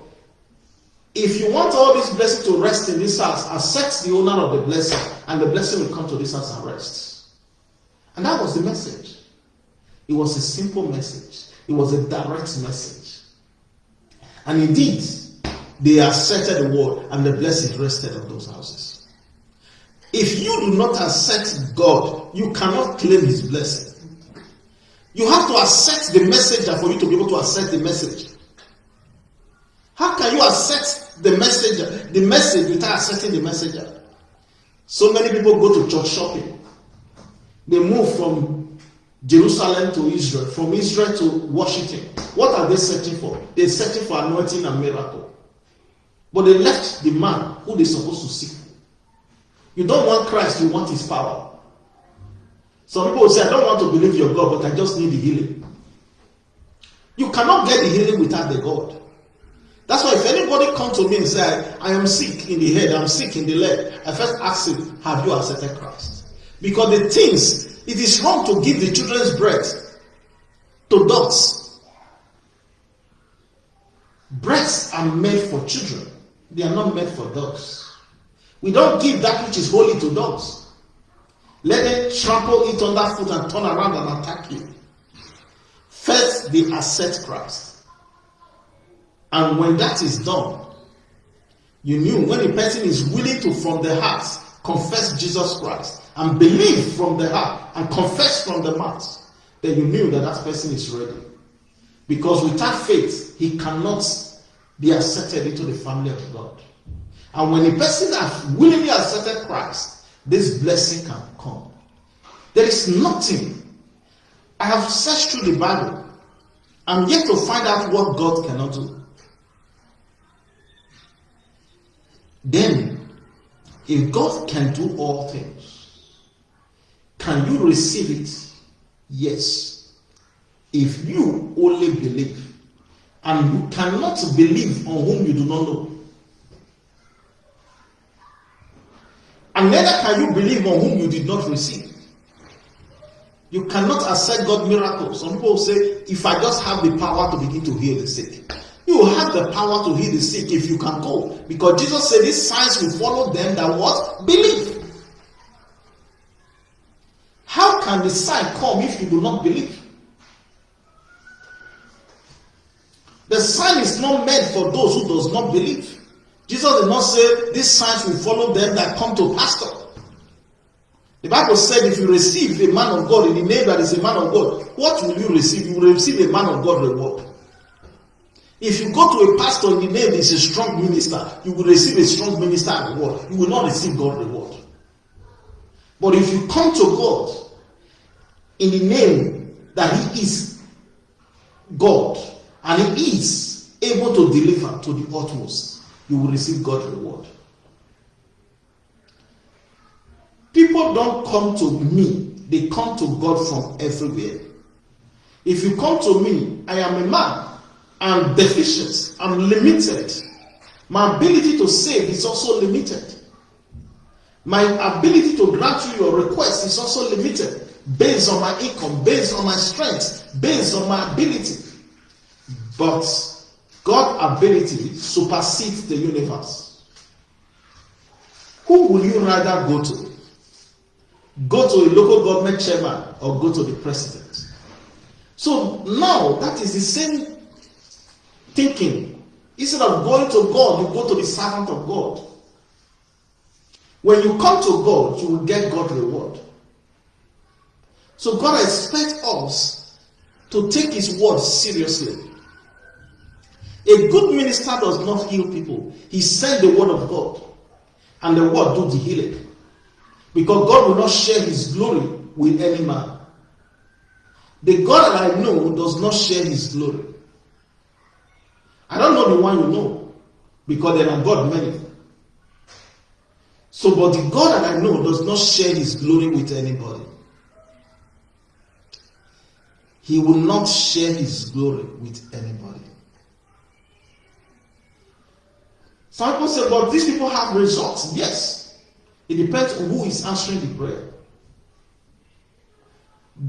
[SPEAKER 1] If you want all this blessing to rest in this house, accept the owner of the blessing, and the blessing will come to this house and rest. And that was the message. It was a simple message. It was a direct message. And indeed, they accepted the word, and the blessing rested on those houses. If you do not accept God, you cannot claim His blessing. You have to accept the messenger for you to be able to accept the message. How can you accept the messenger, the message without accepting the messenger? So many people go to church shopping. They move from Jerusalem to Israel, from Israel to Washington. What are they searching for? They're searching for anointing and miracle. But they left the man who they're supposed to seek. You don't want Christ, you want his power. Some people say, I don't want to believe your God, but I just need the healing. You cannot get the healing without the God. That's why if anybody come to me and say, I am sick in the head, I'm sick in the leg, I first ask him, have you accepted Christ? Because the things, it is wrong to give the children's bread to dogs. Breasts are made for children. They are not made for dogs. We don't give that which is holy to dogs. Let them trample it underfoot and turn around and attack you. First, they accept Christ. And when that is done, you knew when a person is willing to, from the heart, confess Jesus Christ and believe from the heart and confess from the mouth, then you knew that that person is ready. Because without faith, he cannot be accepted into the family of God. And when a person has willingly accepted Christ, this blessing can come. There is nothing. I have searched through the Bible. I'm yet to find out what God cannot do. Then, if God can do all things, can you receive it? Yes. If you only believe. And you cannot believe on whom you do not know. And neither can you believe on whom you did not receive. You cannot accept God miracles. Some people say, if I just have the power to begin to heal the sick. You have the power to heal the sick if you can go. Because Jesus said these signs will follow them that what? Believe. How can the sign come if you do not believe? The sign is not meant for those who does not believe. Jesus did not say these signs will follow them that come to pastor. The Bible said if you receive a man of God in the name that is a man of God, what will you receive? You will receive a man of God reward. If you go to a pastor in the name is a strong minister, you will receive a strong minister reward. You will not receive God reward. But if you come to God in the name that He is God, and he is able to deliver to the utmost, you will receive God reward. People don't come to me, they come to God from everywhere. If you come to me, I am a man, I'm deficient, I'm limited. My ability to save is also limited. My ability to grant you your request is also limited based on my income, based on my strength, based on my ability. But God's ability supersedes the universe. Who will you rather go to? Go to a local government chairman or go to the president? So now that is the same thinking. Instead of going to God, you go to the servant of God. When you come to God, you will get God reward. So God expects us to take His word seriously. A good minister does not heal people. He sent the word of God. And the word do the healing. Because God will not share his glory with any man. The God that I know does not share his glory. I don't know the one you know. Because there are God many. So, but the God that I know does not share his glory with anybody. He will not share his glory with anybody. Some people say, but these people have results. Yes. It depends on who is answering the prayer.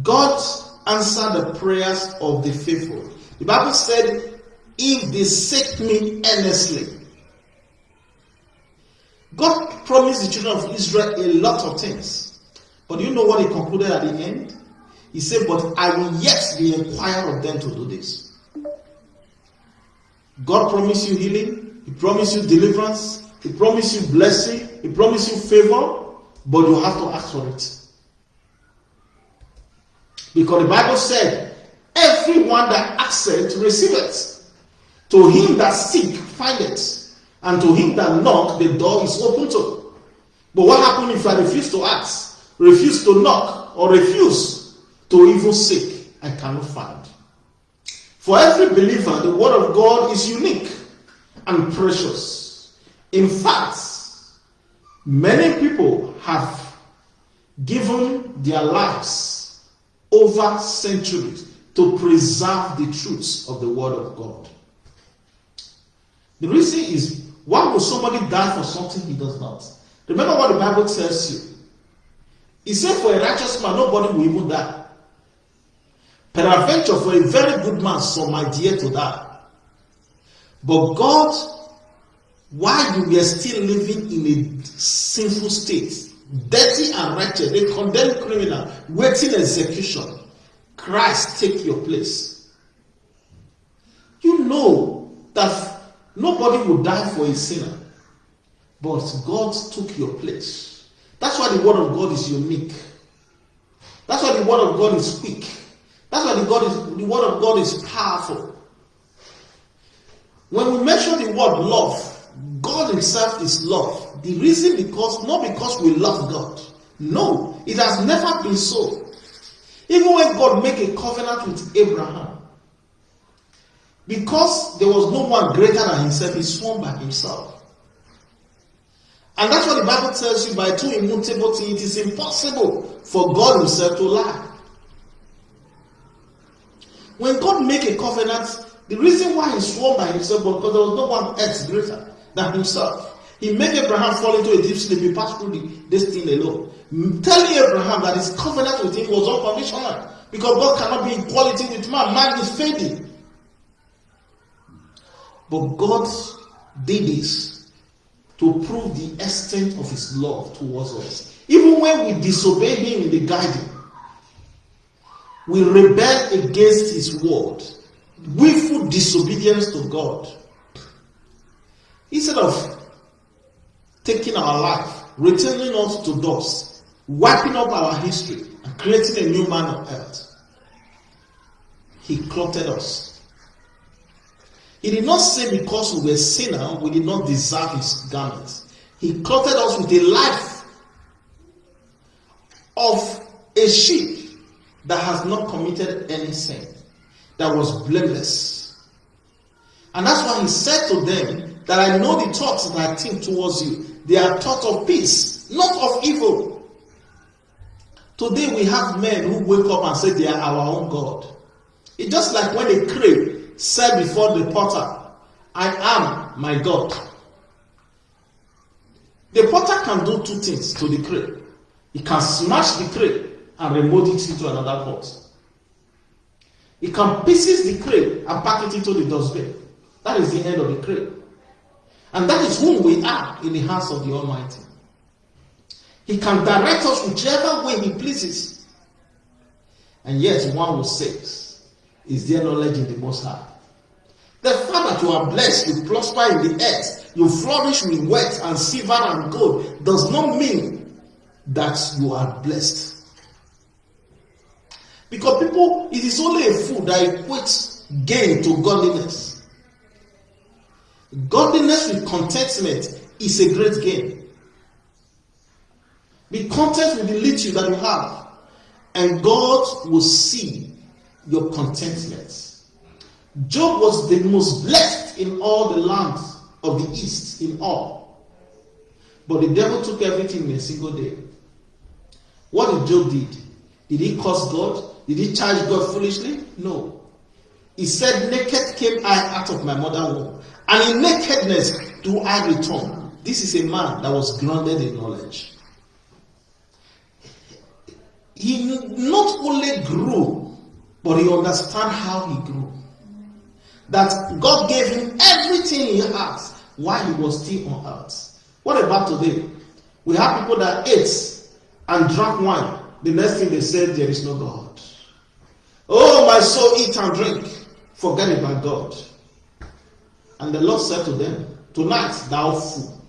[SPEAKER 1] God answered the prayers of the faithful. The Bible said, if they seek me earnestly. God promised the children of Israel a lot of things. But you know what he concluded at the end? He said, But I will yet be inquire of them to do this. God promised you healing, he promised you deliverance. He promised you blessing. He promised you favor. But you have to ask for it. Because the Bible said, everyone that asketh receiveth. To him that seek, find it. And to him that knock, the door is open to. But what happens if I refuse to ask, refuse to knock, or refuse to even seek, I cannot find. For every believer, the Word of God is unique and precious. In fact, many people have given their lives over centuries to preserve the truths of the Word of God. The reason is why would somebody die for something he does not? Remember what the Bible tells you. He said, For a righteous man, nobody will even die. Peradventure, for a very good man, some might dare to die. But God, while you were still living in a sinful state, dirty and wretched, a condemned criminal, waiting execution, Christ take your place. You know that nobody will die for a sinner, but God took your place. That's why the word of God is unique. That's why the word of God is quick. That's why the, God is, the word of God is powerful. When we mention the word love, God Himself is love. The reason because not because we love God. No, it has never been so. Even when God made a covenant with Abraham, because there was no one greater than himself, he swore by himself. And that's what the Bible tells you by two immutable things. It is impossible for God himself to lie. When God made a covenant, the reason why he swore by himself was because there was no one else greater than himself. He made Abraham fall into a deep sleep. He passed through the, this thing alone. Mm, telling Abraham that his covenant with him was unconditional. Because God cannot be in equality with man. Man is fading. But God did this to prove the extent of his love towards us. Even when we disobey him in the garden, we rebel against his word. Willful disobedience to God. Instead of taking our life, returning us to dust, wiping up our history, and creating a new man on earth, he clothed us. He did not say because we were sinners, we did not deserve his garments. He clothed us with a life of a sheep that has not committed any sin, that was blameless. And that's why he said to them that I know the thoughts that I think towards you. They are thoughts of peace, not of evil. Today we have men who wake up and say they are our own God. It's just like when a crane said before the potter, I am my God. The potter can do two things to the crane. He can smash the crane and remote it into another pot. He can pieces the crane and pack it into the dustbin. That is the end of the crane. And that is whom we are in the hands of the Almighty. He can direct us whichever way He pleases. And yet, one will say, Is there knowledge in the Most High? The fact that you are blessed, you prosper in the earth, you flourish with wealth and silver and gold, does not mean that you are blessed. Because people, it is only a fool that equates gain to godliness. Godliness with contentment is a great gain. Be content with the little that you have, and God will see your contentment. Job was the most blessed in all the lands of the east, in all. But the devil took everything in a single day. What did Job did? Did he curse God? Did he charge God foolishly? No. He said, Naked came I out of my mother womb, and in nakedness do I return. This is a man that was grounded in knowledge. He not only grew, but he understand how he grew. That God gave him everything he has while he was still on earth. What about today? We have people that ate and drank wine. The next thing they said, there is no God. Oh, my soul, eat and drink. Forget about God. And the Lord said to them, Tonight, thou fool,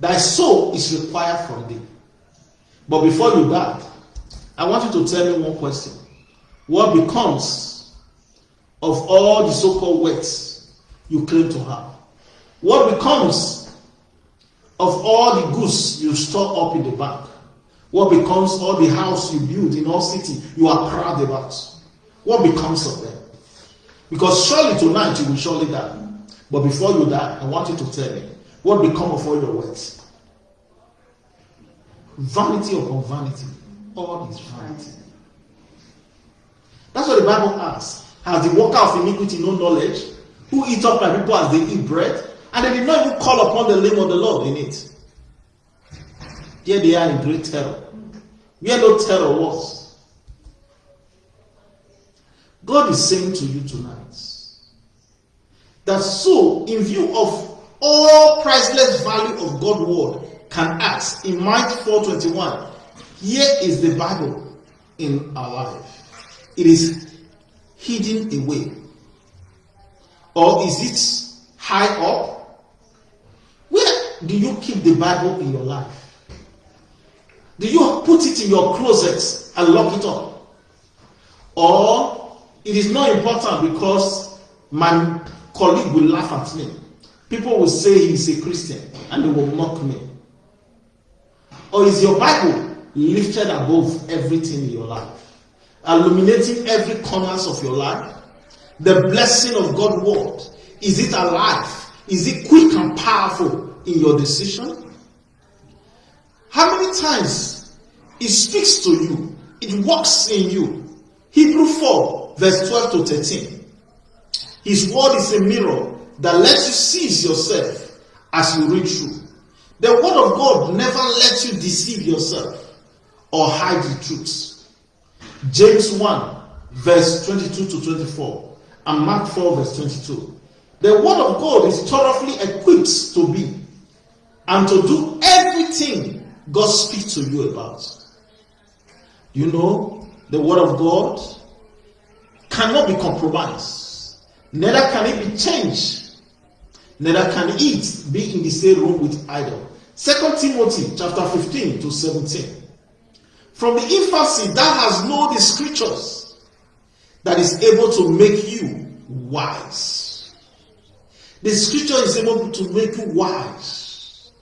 [SPEAKER 1] thy soul is required from thee. But before you die, I want you to tell me one question. What becomes of all the so called wealth you claim to have? What becomes of all the goods you store up in the bank? What becomes all the house you build in all city you are proud about? What becomes of them? Because surely tonight you will surely die. But before you die, I want you to tell me what become of all your words. Vanity upon vanity. All is vanity. That's what the Bible asks. Has the worker of iniquity no knowledge? Who eat up my people as they eat bread? And they did not even call upon the name of the Lord in it. Here they are in great terror. Where no terror was. God is saying to you tonight that so, in view of all priceless value of God's word can ask in Mark 4:21, here is the Bible in our life. It is hidden away. Or is it high up? Where do you keep the Bible in your life? Do you put it in your closet and lock it up? Or it is not important because my colleague will laugh at me. People will say he is a Christian and they will mock me. Or is your Bible lifted above everything in your life, illuminating every corners of your life? The blessing of God's word is it alive? Is it quick and powerful in your decision? How many times it speaks to you, it works in you? Hebrew 4, verse 12 to 13. His word is a mirror that lets you see yourself as you read through. The word of God never lets you deceive yourself or hide the truth. James 1, verse 22 to 24, and Mark 4, verse 22. The word of God is thoroughly equipped to be and to do everything God speaks to you about. You know, the word of God cannot be compromised, neither can it be changed neither can it be in the same room with idol. Second Timothy chapter 15 to 17. From the infancy that has known the scriptures that is able to make you wise. The scripture is able to make you wise.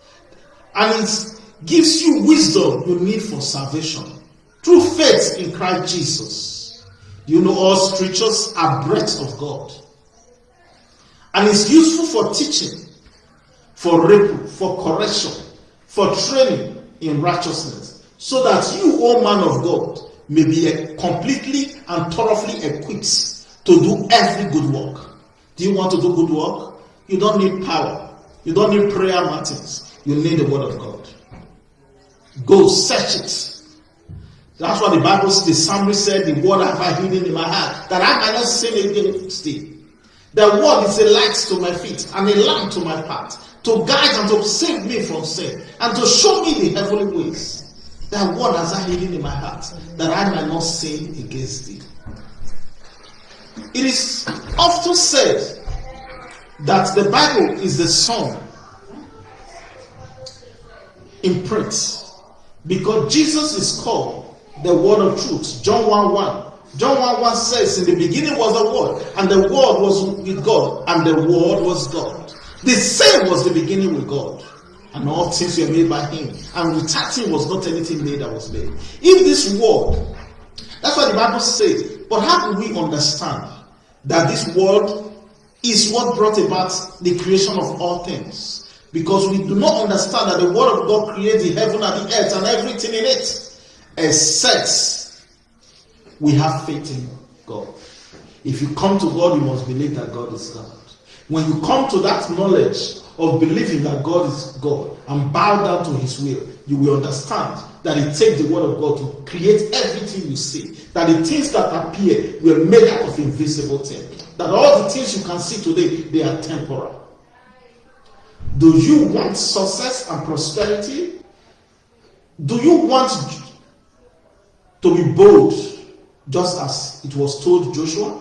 [SPEAKER 1] And it gives you wisdom you need for salvation through faith in Christ Jesus. You know all scriptures are breath of God and it's useful for teaching, for reproof, for correction, for training in righteousness, so that you, O man of God, may be completely and thoroughly equipped to do every good work. Do you want to do good work? You don't need power. You don't need prayer matins. You need the word of God. Go search it. That's what the Bible. The psalmist said, The word have I hidden in my heart, that I might not sin against thee. The word is a light to my feet and a lamp to my path, to guide and to save me from sin, and to show me the heavenly ways. That word has I hidden in my heart, that I might not sin against thee. It is often said that the Bible is the song in print because Jesus is called the word of truth. John 1 1. John 1 1 says, In the beginning was the Word, and the Word was with God, and the Word was God. The same was the beginning with God. And all things were made by Him. And without Him was not anything made that was made. If this world, that's what the Bible says. But how do we understand that this world is what brought about the creation of all things? Because we do not understand that the Word of God created the heaven and the earth and everything in it, except we have faith in God. If you come to God, you must believe that God is God. When you come to that knowledge of believing that God is God and bow down to His will, you will understand that it takes the Word of God to create everything you see. That the things that appear were made out of invisible things. That all the things you can see today, they are temporal. Do you want success and prosperity? Do you want to be bold just as it was told Joshua.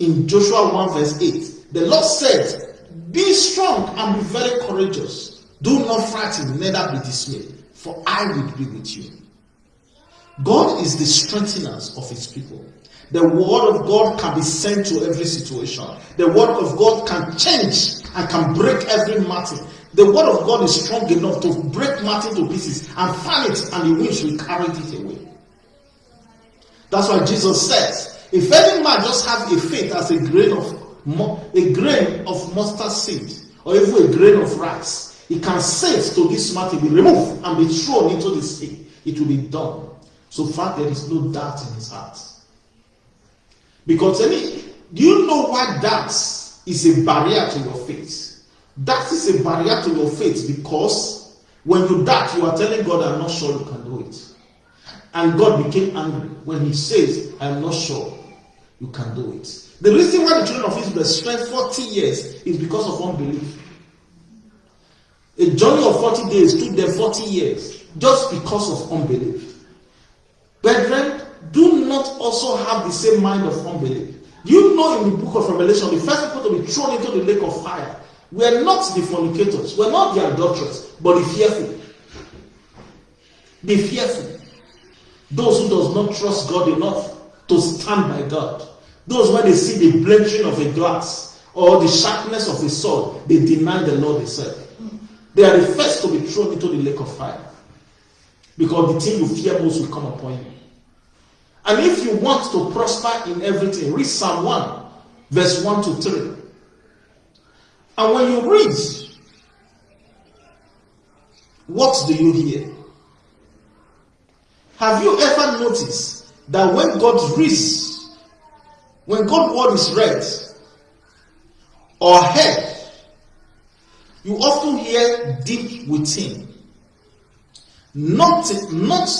[SPEAKER 1] In Joshua 1 verse 8, the Lord said, Be strong and be very courageous. Do not frighten, neither be dismayed, for I will be with you. God is the strengthener of his people. The word of God can be sent to every situation. The word of God can change and can break every matter. the word of God is strong enough to break matter to pieces and fan it, and the winds will carry it away. That's why Jesus says, if any man just have a faith as a grain of a grain of mustard seed, or even a grain of rice, he can say to this mountain, be removed and be thrown into the sea. It will be done. So far, there is no doubt in his heart. Because any, do you know why that is a barrier to your faith? That is a barrier to your faith because when you doubt, you are telling God, I'm not sure you can do it. And God became angry when he says, I'm not sure you can do it. The reason why the children of Israel spent 40 years is because of unbelief. A journey of 40 days took them 40 years just because of unbelief. Brethren, do not also have the same mind of unbelief. You know in the book of Revelation, the first people to be thrown into the lake of fire were not the fornicators, were not the adulterers, but the fearful. The fearful. Those who does not trust God enough to stand by God. Those when they see the blending of a glass or the sharpness of a sword, they deny the Lord they serve. They are the first to be thrown into the lake of fire. Because the thing you fear most will come upon you. And if you want to prosper in everything, read Psalm 1, verse 1 to 3. And when you read, what do you hear? Have you ever noticed that when God reads, when God's word is read or heard, you often hear deep within. Not, not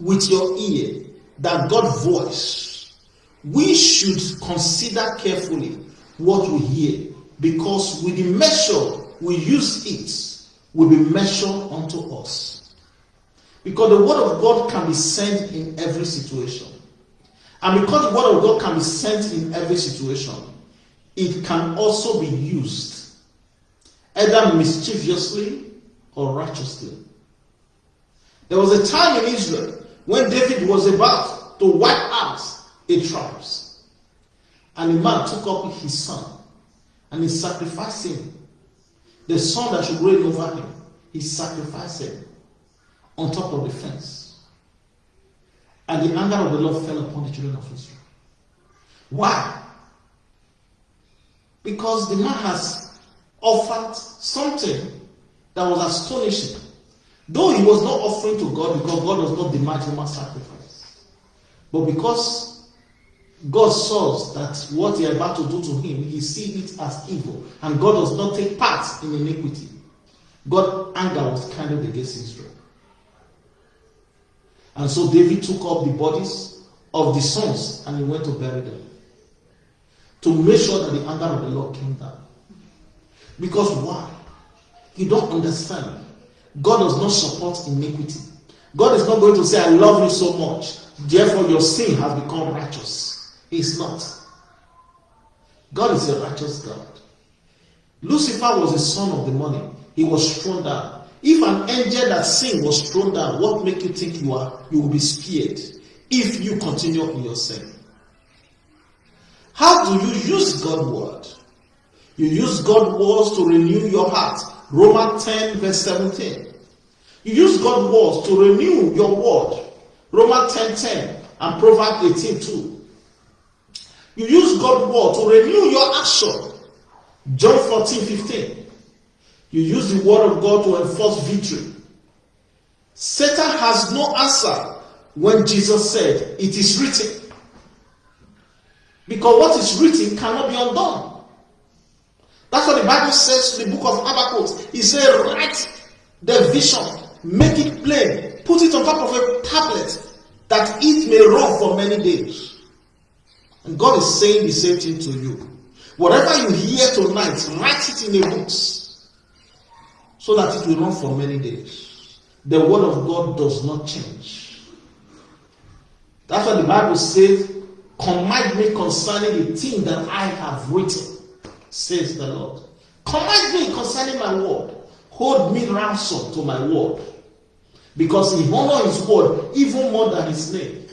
[SPEAKER 1] with your ear, that God's voice. We should consider carefully what we hear because with the measure we use it will be measured unto us. Because the word of God can be sent in every situation. And because the word of God can be sent in every situation, it can also be used either mischievously or righteously. There was a time in Israel when David was about to wipe out a tribes. And a man took up his son and he sacrificed him. The son that should reign over him, he sacrificed him on top of the fence. And the anger of the Lord fell upon the children of Israel. Why? Because the man has offered something that was astonishing. Though he was not offering to God because God does not demand human sacrifice. But because God saw that what he had about to do to him, he sees it as evil. And God does not take part in iniquity. God's anger was kindled against Israel. And so David took up the bodies of the sons and he went to bury them. To make sure that the anger of the Lord came down. Because why? You don't understand. God does not support iniquity. God is not going to say, I love you so much, therefore your sin has become righteous. He's not. God is a righteous God. Lucifer was a son of the morning. He was thrown down. If an angel that sin was thrown down, what make you think you are you will be spared if you continue in your sin? How do you use God's word? You use God's words to renew your heart. Romans 10, verse 17. You use God's words to renew your word. Romans 10 10 and Proverbs 18 2. You use God's word to renew your action. John 14 15. You use the word of God to enforce victory. Satan has no answer when Jesus said, It is written. Because what is written cannot be undone. That's what the Bible says in the book of Habakkuk. He said, Write the vision make it plain, put it on top of a tablet that it may run for many days. And God is saying the same thing to you. Whatever you hear tonight, write it in a book so that it will run for many days. The word of God does not change. That's what the Bible says, command me concerning the thing that I have written, says the Lord. Command me concerning my word hold me ransom to my word. Because he honor his word even more than his name.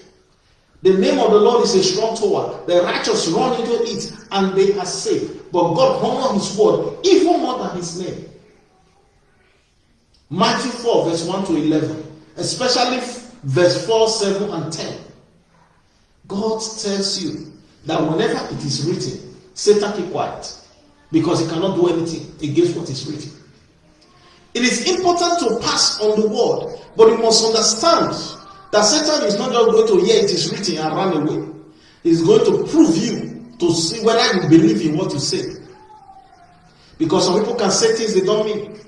[SPEAKER 1] The name of the Lord is a strong tower. The righteous run into it and they are safe. But God honor his word even more than his name. Matthew 4, verse 1 to 11, especially verse 4, 7, and 10. God tells you that whenever it is written, Satan keep quiet because he cannot do anything against what is written. It is important to pass on the word, but you must understand that Satan is not just going to hear it is written and run away. He's going to prove you to see whether you believe in what you say. Because some people can say things they don't mean.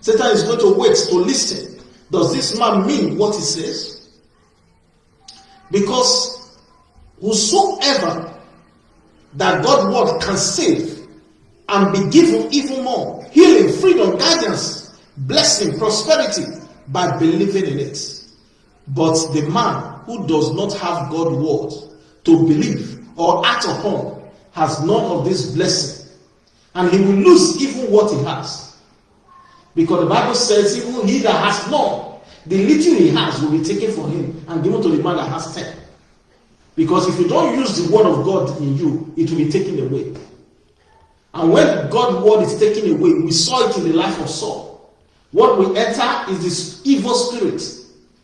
[SPEAKER 1] Satan is going to wait to listen. Does this man mean what he says? Because whosoever that God word can save and be given even more healing, freedom, guidance, blessing, prosperity by believing in it. But the man who does not have God word to believe or act upon has none of this blessing and he will lose even what he has. Because the Bible says, even he that has none, the little he has will be taken from him and given to the man that has ten. Because if you don't use the word of God in you, it will be taken away. And when God's word is taken away, we saw it in the life of Saul. What we enter is this evil spirit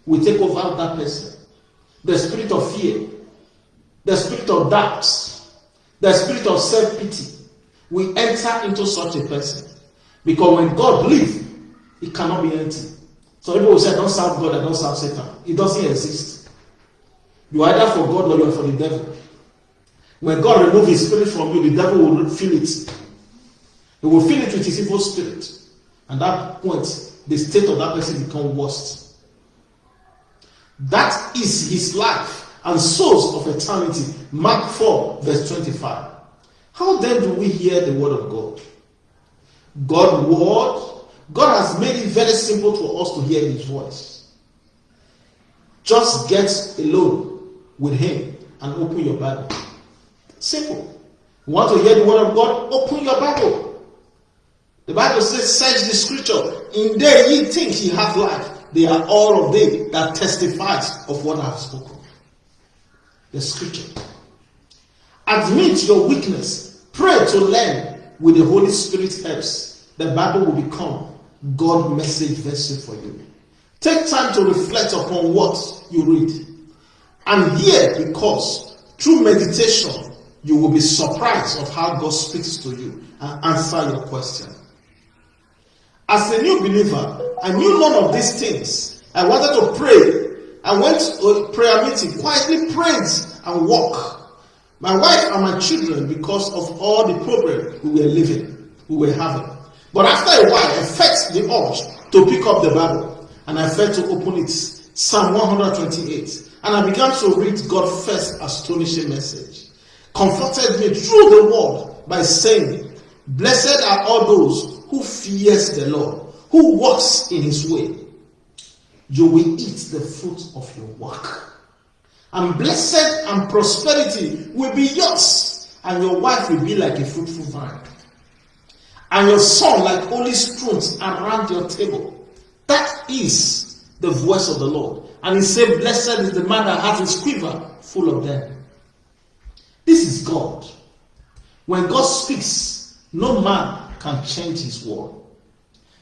[SPEAKER 1] will take over that person. The spirit of fear, the spirit of doubts, the spirit of self pity, we enter into such a person. Because when God leaves, it cannot be empty. So people will say, don't serve God and don't serve Satan. It doesn't exist. You are either for God or you are for the devil. When God removes his spirit from you, the devil will feel it. He will feel it with his evil spirit. And that point, the state of that person becomes worst. That is his life and source of eternity. Mark 4, verse 25. How then do we hear the word of God? God word, God has made it very simple for us to hear his voice. Just get alone with him and open your Bible. Simple. You want to hear the word of God? Open your Bible. The Bible says, search the scripture. In there ye think ye have life. They are all of them that testifies of what I have spoken. The scripture. Admit your weakness Pray to learn with the Holy Spirit helps. The Bible will become God message vessel for you. Take time to reflect upon what you read. And here, because through meditation, you will be surprised of how God speaks to you and answer your question. As a new believer, I knew none of these things. I wanted to pray. I went to a prayer meeting, quietly prayed and walked my wife and my children because of all the problem we were living, we were having. But after a while, I felt the urge to pick up the Bible and I felt to open it, Psalm 128. And I began to read God's first astonishing message. Comforted me through the word by saying, Blessed are all those who fears the Lord, who walks in his way. You will eat the fruit of your work and blessed and prosperity will be yours, and your wife will be like a fruitful vine, and your son like olive stones around your table. That is the voice of the Lord. And he said, Blessed is the man that has his quiver full of them. This is God. When God speaks, no man can change his word.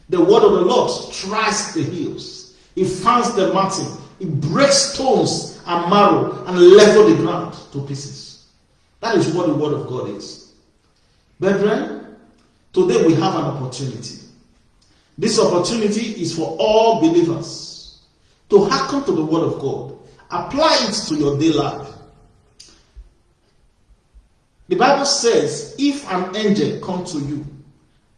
[SPEAKER 1] The word of the Lord strikes the hills, it fans the mountain, it breaks stones and marrow and level the ground to pieces. That is what the word of God is. Brethren, today we have an opportunity. This opportunity is for all believers to hearken to the word of God. Apply it to your daily life. The Bible says, if an angel come to you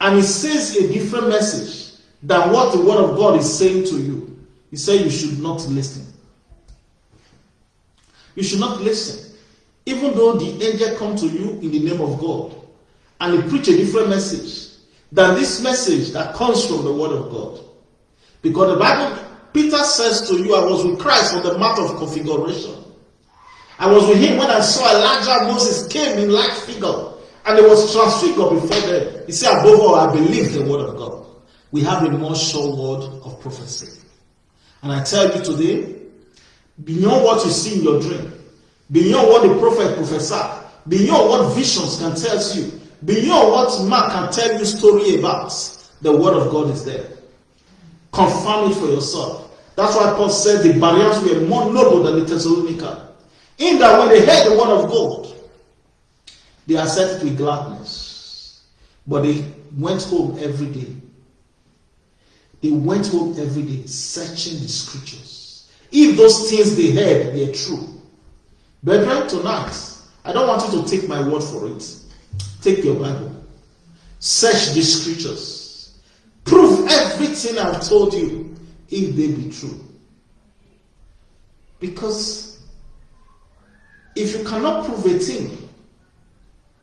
[SPEAKER 1] and he says a different message than what the word of God is saying to you, he said you should not listen you should not listen. Even though the angel come to you in the name of God and he preach a different message than this message that comes from the word of God. Because the Bible, Peter says to you, I was with Christ on the mount of configuration. I was with him when I saw Elijah Moses came in like figure and it was transfigured before them. He said, above all, I believe the word of God. We have a more sure word of prophecy. And I tell you today, beyond what you see in your dream, beyond what the prophet prophesied, beyond what visions can tell you, beyond what man can tell you story about, the word of God is there. Confirm it for yourself. That's why Paul said the Bereans were more noble than the Thessalonica. In that when they heard the word of God, they accepted with gladness. But they went home every day. They went home every day searching the scriptures. If those things they heard were true. Brethren, tonight, I don't want you to take my word for it. Take your Bible. Search the scriptures. Prove everything I've told you if they be true. Because if you cannot prove a thing,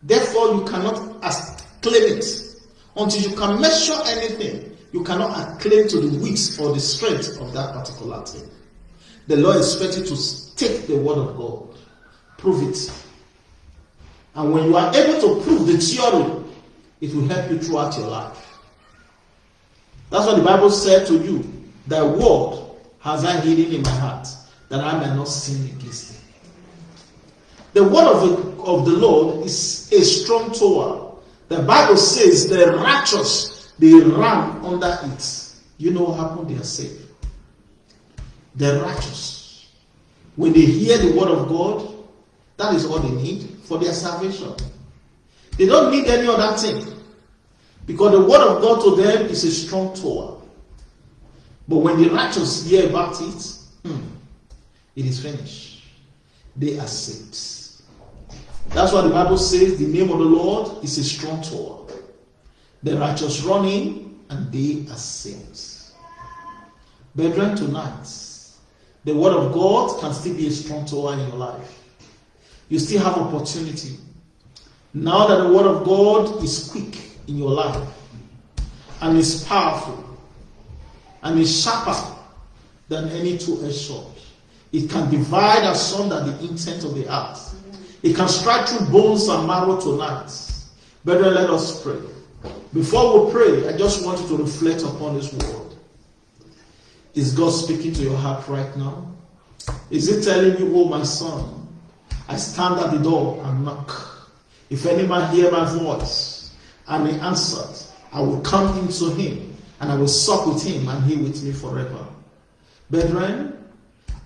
[SPEAKER 1] therefore you cannot claim it. Until you can measure anything, you cannot claim to the width or the strength of that particular thing. The Lord expects you to take the word of God, prove it. And when you are able to prove the theory, it will help you throughout your life. That's what the Bible said to you. Thy word has I hidden in my heart, that I may not sin against thee. The word of the, of the Lord is a strong tower. The Bible says the righteous, they run under it. You know what happened? They are saved. The righteous, when they hear the word of God, that is all they need for their salvation. They don't need any other thing. Because the word of God to them is a strong tower. But when the righteous hear about it, hmm, it is finished. They are saved. That's why the Bible says the name of the Lord is a strong tower. The righteous run in and they are saved. Brethren, tonight, the word of God can still be a strong tower in your life. You still have opportunity. Now that the word of God is quick in your life and is powerful and is sharper than any two-edged sword. It can divide asunder the intent of the heart. It can strike through bones and marrow tonight. Brethren, let us pray. Before we pray, I just want you to reflect upon this word. Is God speaking to your heart right now? Is He telling you, oh my son, I stand at the door and knock. If any man hear my voice and he answers, I will come into him and I will sup with him and he with me forever. Brethren,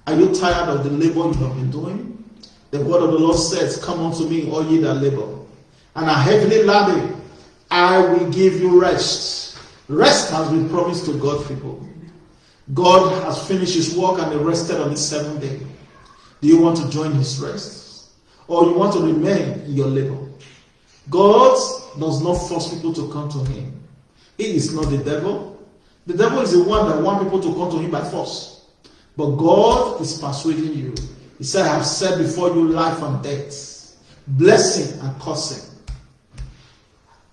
[SPEAKER 1] are you tired of the labor you have been doing? The word of the Lord says, Come unto me, all ye that labor, and are heavily laden, I will give you rest. Rest has been promised to God's people. God has finished his work and he rested on the seventh day. Do you want to join his rest? Or you want to remain in your labor? God does not force people to come to him. He is not the devil. The devil is the one that wants people to come to him by force. But God is persuading you. He said, I have set before you life and death, blessing and cursing.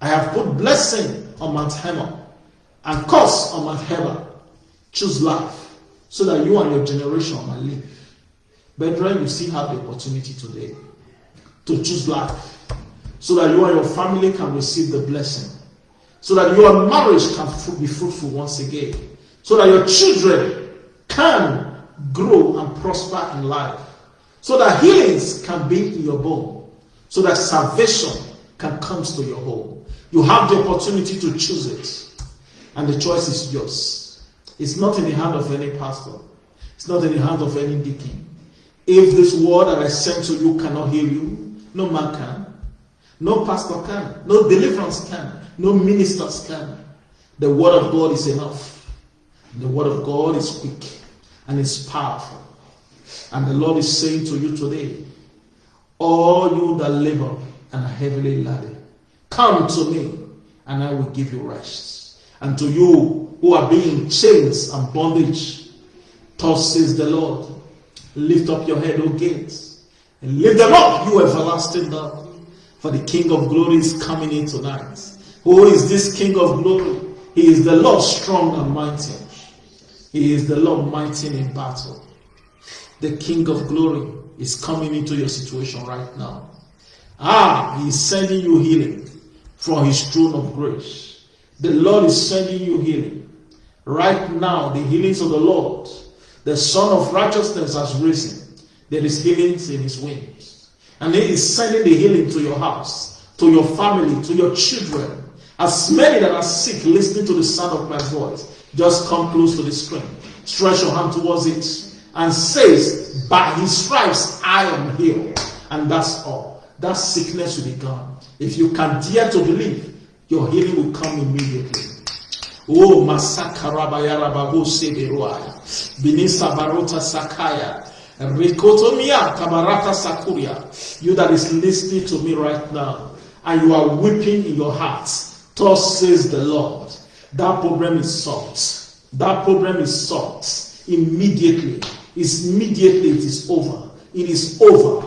[SPEAKER 1] I have put blessing on Mount Hermon and curse on Mount Hermon. Choose life so that you and your generation might live. Brethren, you still have the opportunity today to choose life so that you and your family can receive the blessing, so that your marriage can be fruitful once again, so that your children can grow and prosper in life, so that healings can be in your bone, so that salvation can come to your home. You have the opportunity to choose it, and the choice is yours. It's not in the hand of any pastor. It's not in the hand of any deacon. If this word that I sent to you cannot heal you, no man can. No pastor can. No deliverance can. No ministers can. The word of God is enough. The word of God is quick and it's powerful. And the Lord is saying to you today, all you that labor and are heavily laden, come to me and I will give you rest. And to you who are being chains and bondage, thus says the Lord, lift up your head, O gates, and lift them up, you everlasting doors for the King of glory is coming in tonight. Who is this King of glory? He is the Lord strong and mighty. He is the Lord mighty in battle. The King of glory is coming into your situation right now. Ah, he is sending you healing from his throne of grace. The Lord is sending you healing. Right now, the healings of the Lord, the Sun of righteousness has risen. There is healings in his wings. And He is sending the healing to your house, to your family, to your children. As many that are sick listening to the sound of my voice, just come close to the screen. Stretch your hand towards it and says, By his stripes I am healed. And that's all. That sickness will be gone. If you can dare to believe, your healing will come immediately. Oh, Masakarabayarabahu Seberuaya. Binisa Barota Sakaya. Rikotomia Kabarata Sakuria. You that is listening to me right now, and you are weeping in your heart. Thus says the Lord. That problem is solved. That problem is solved immediately. Is immediately it is over. It is over.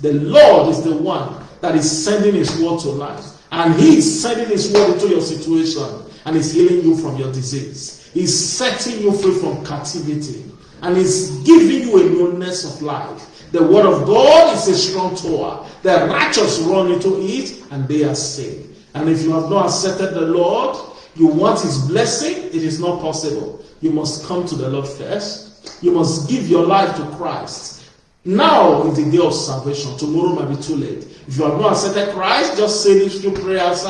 [SPEAKER 1] The Lord is the one that is sending His word to life. And He is sending His word into your situation and is healing you from your disease. He's setting you free from captivity and is giving you a newness of life. The word of God is a strong tower. The righteous run into it and they are saved. And if you have not accepted the Lord, you want his blessing, it is not possible. You must come to the Lord first. You must give your life to Christ. Now is the day of salvation. Tomorrow might be too late. If you have not accepted Christ, just say this two prayers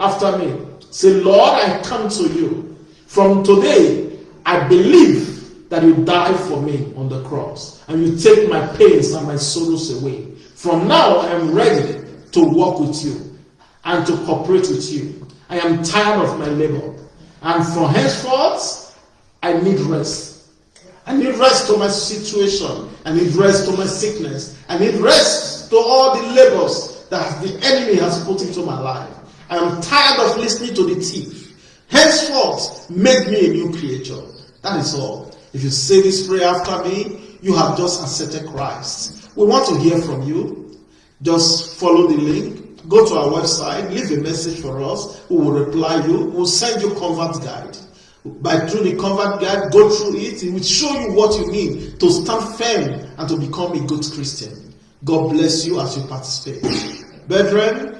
[SPEAKER 1] after me. Say, Lord, I come to you. From today, I believe that you died for me on the cross and you take my pains and my sorrows away. From now, I am ready to walk with you and to cooperate with you. I am tired of my labor. And from henceforth, I need rest. I need rest to my situation. I need rest to my sickness. I need rest to all the labors that the enemy has put into my life. I am tired of listening to the thief. Henceforth, make me a new creature. That is all. If you say this prayer after me, you have just accepted Christ. We want to hear from you. Just follow the link Go to our website, leave a message for us. We will reply you. We'll send you convert guide. By through the convert guide, go through it. It will show you what you need to stand firm and to become a good Christian. God bless you as you participate. Brethren,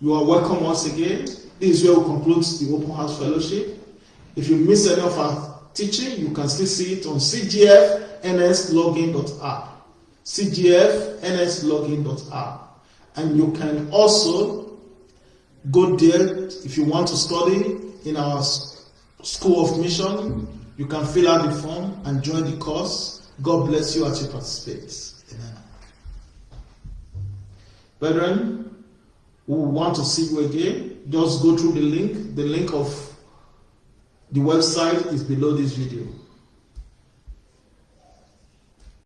[SPEAKER 1] you are welcome once again. This is where we conclude the Open House Fellowship. If you miss any of our teaching, you can still see it on cgfnslogin.app. cgfnslogin.app. And you can also go there if you want to study in our School of Mission. You can fill out the form and join the course. God bless you as you participate. Amen. Brethren, we want to see you again. Just go through the link. The link of the website is below this video.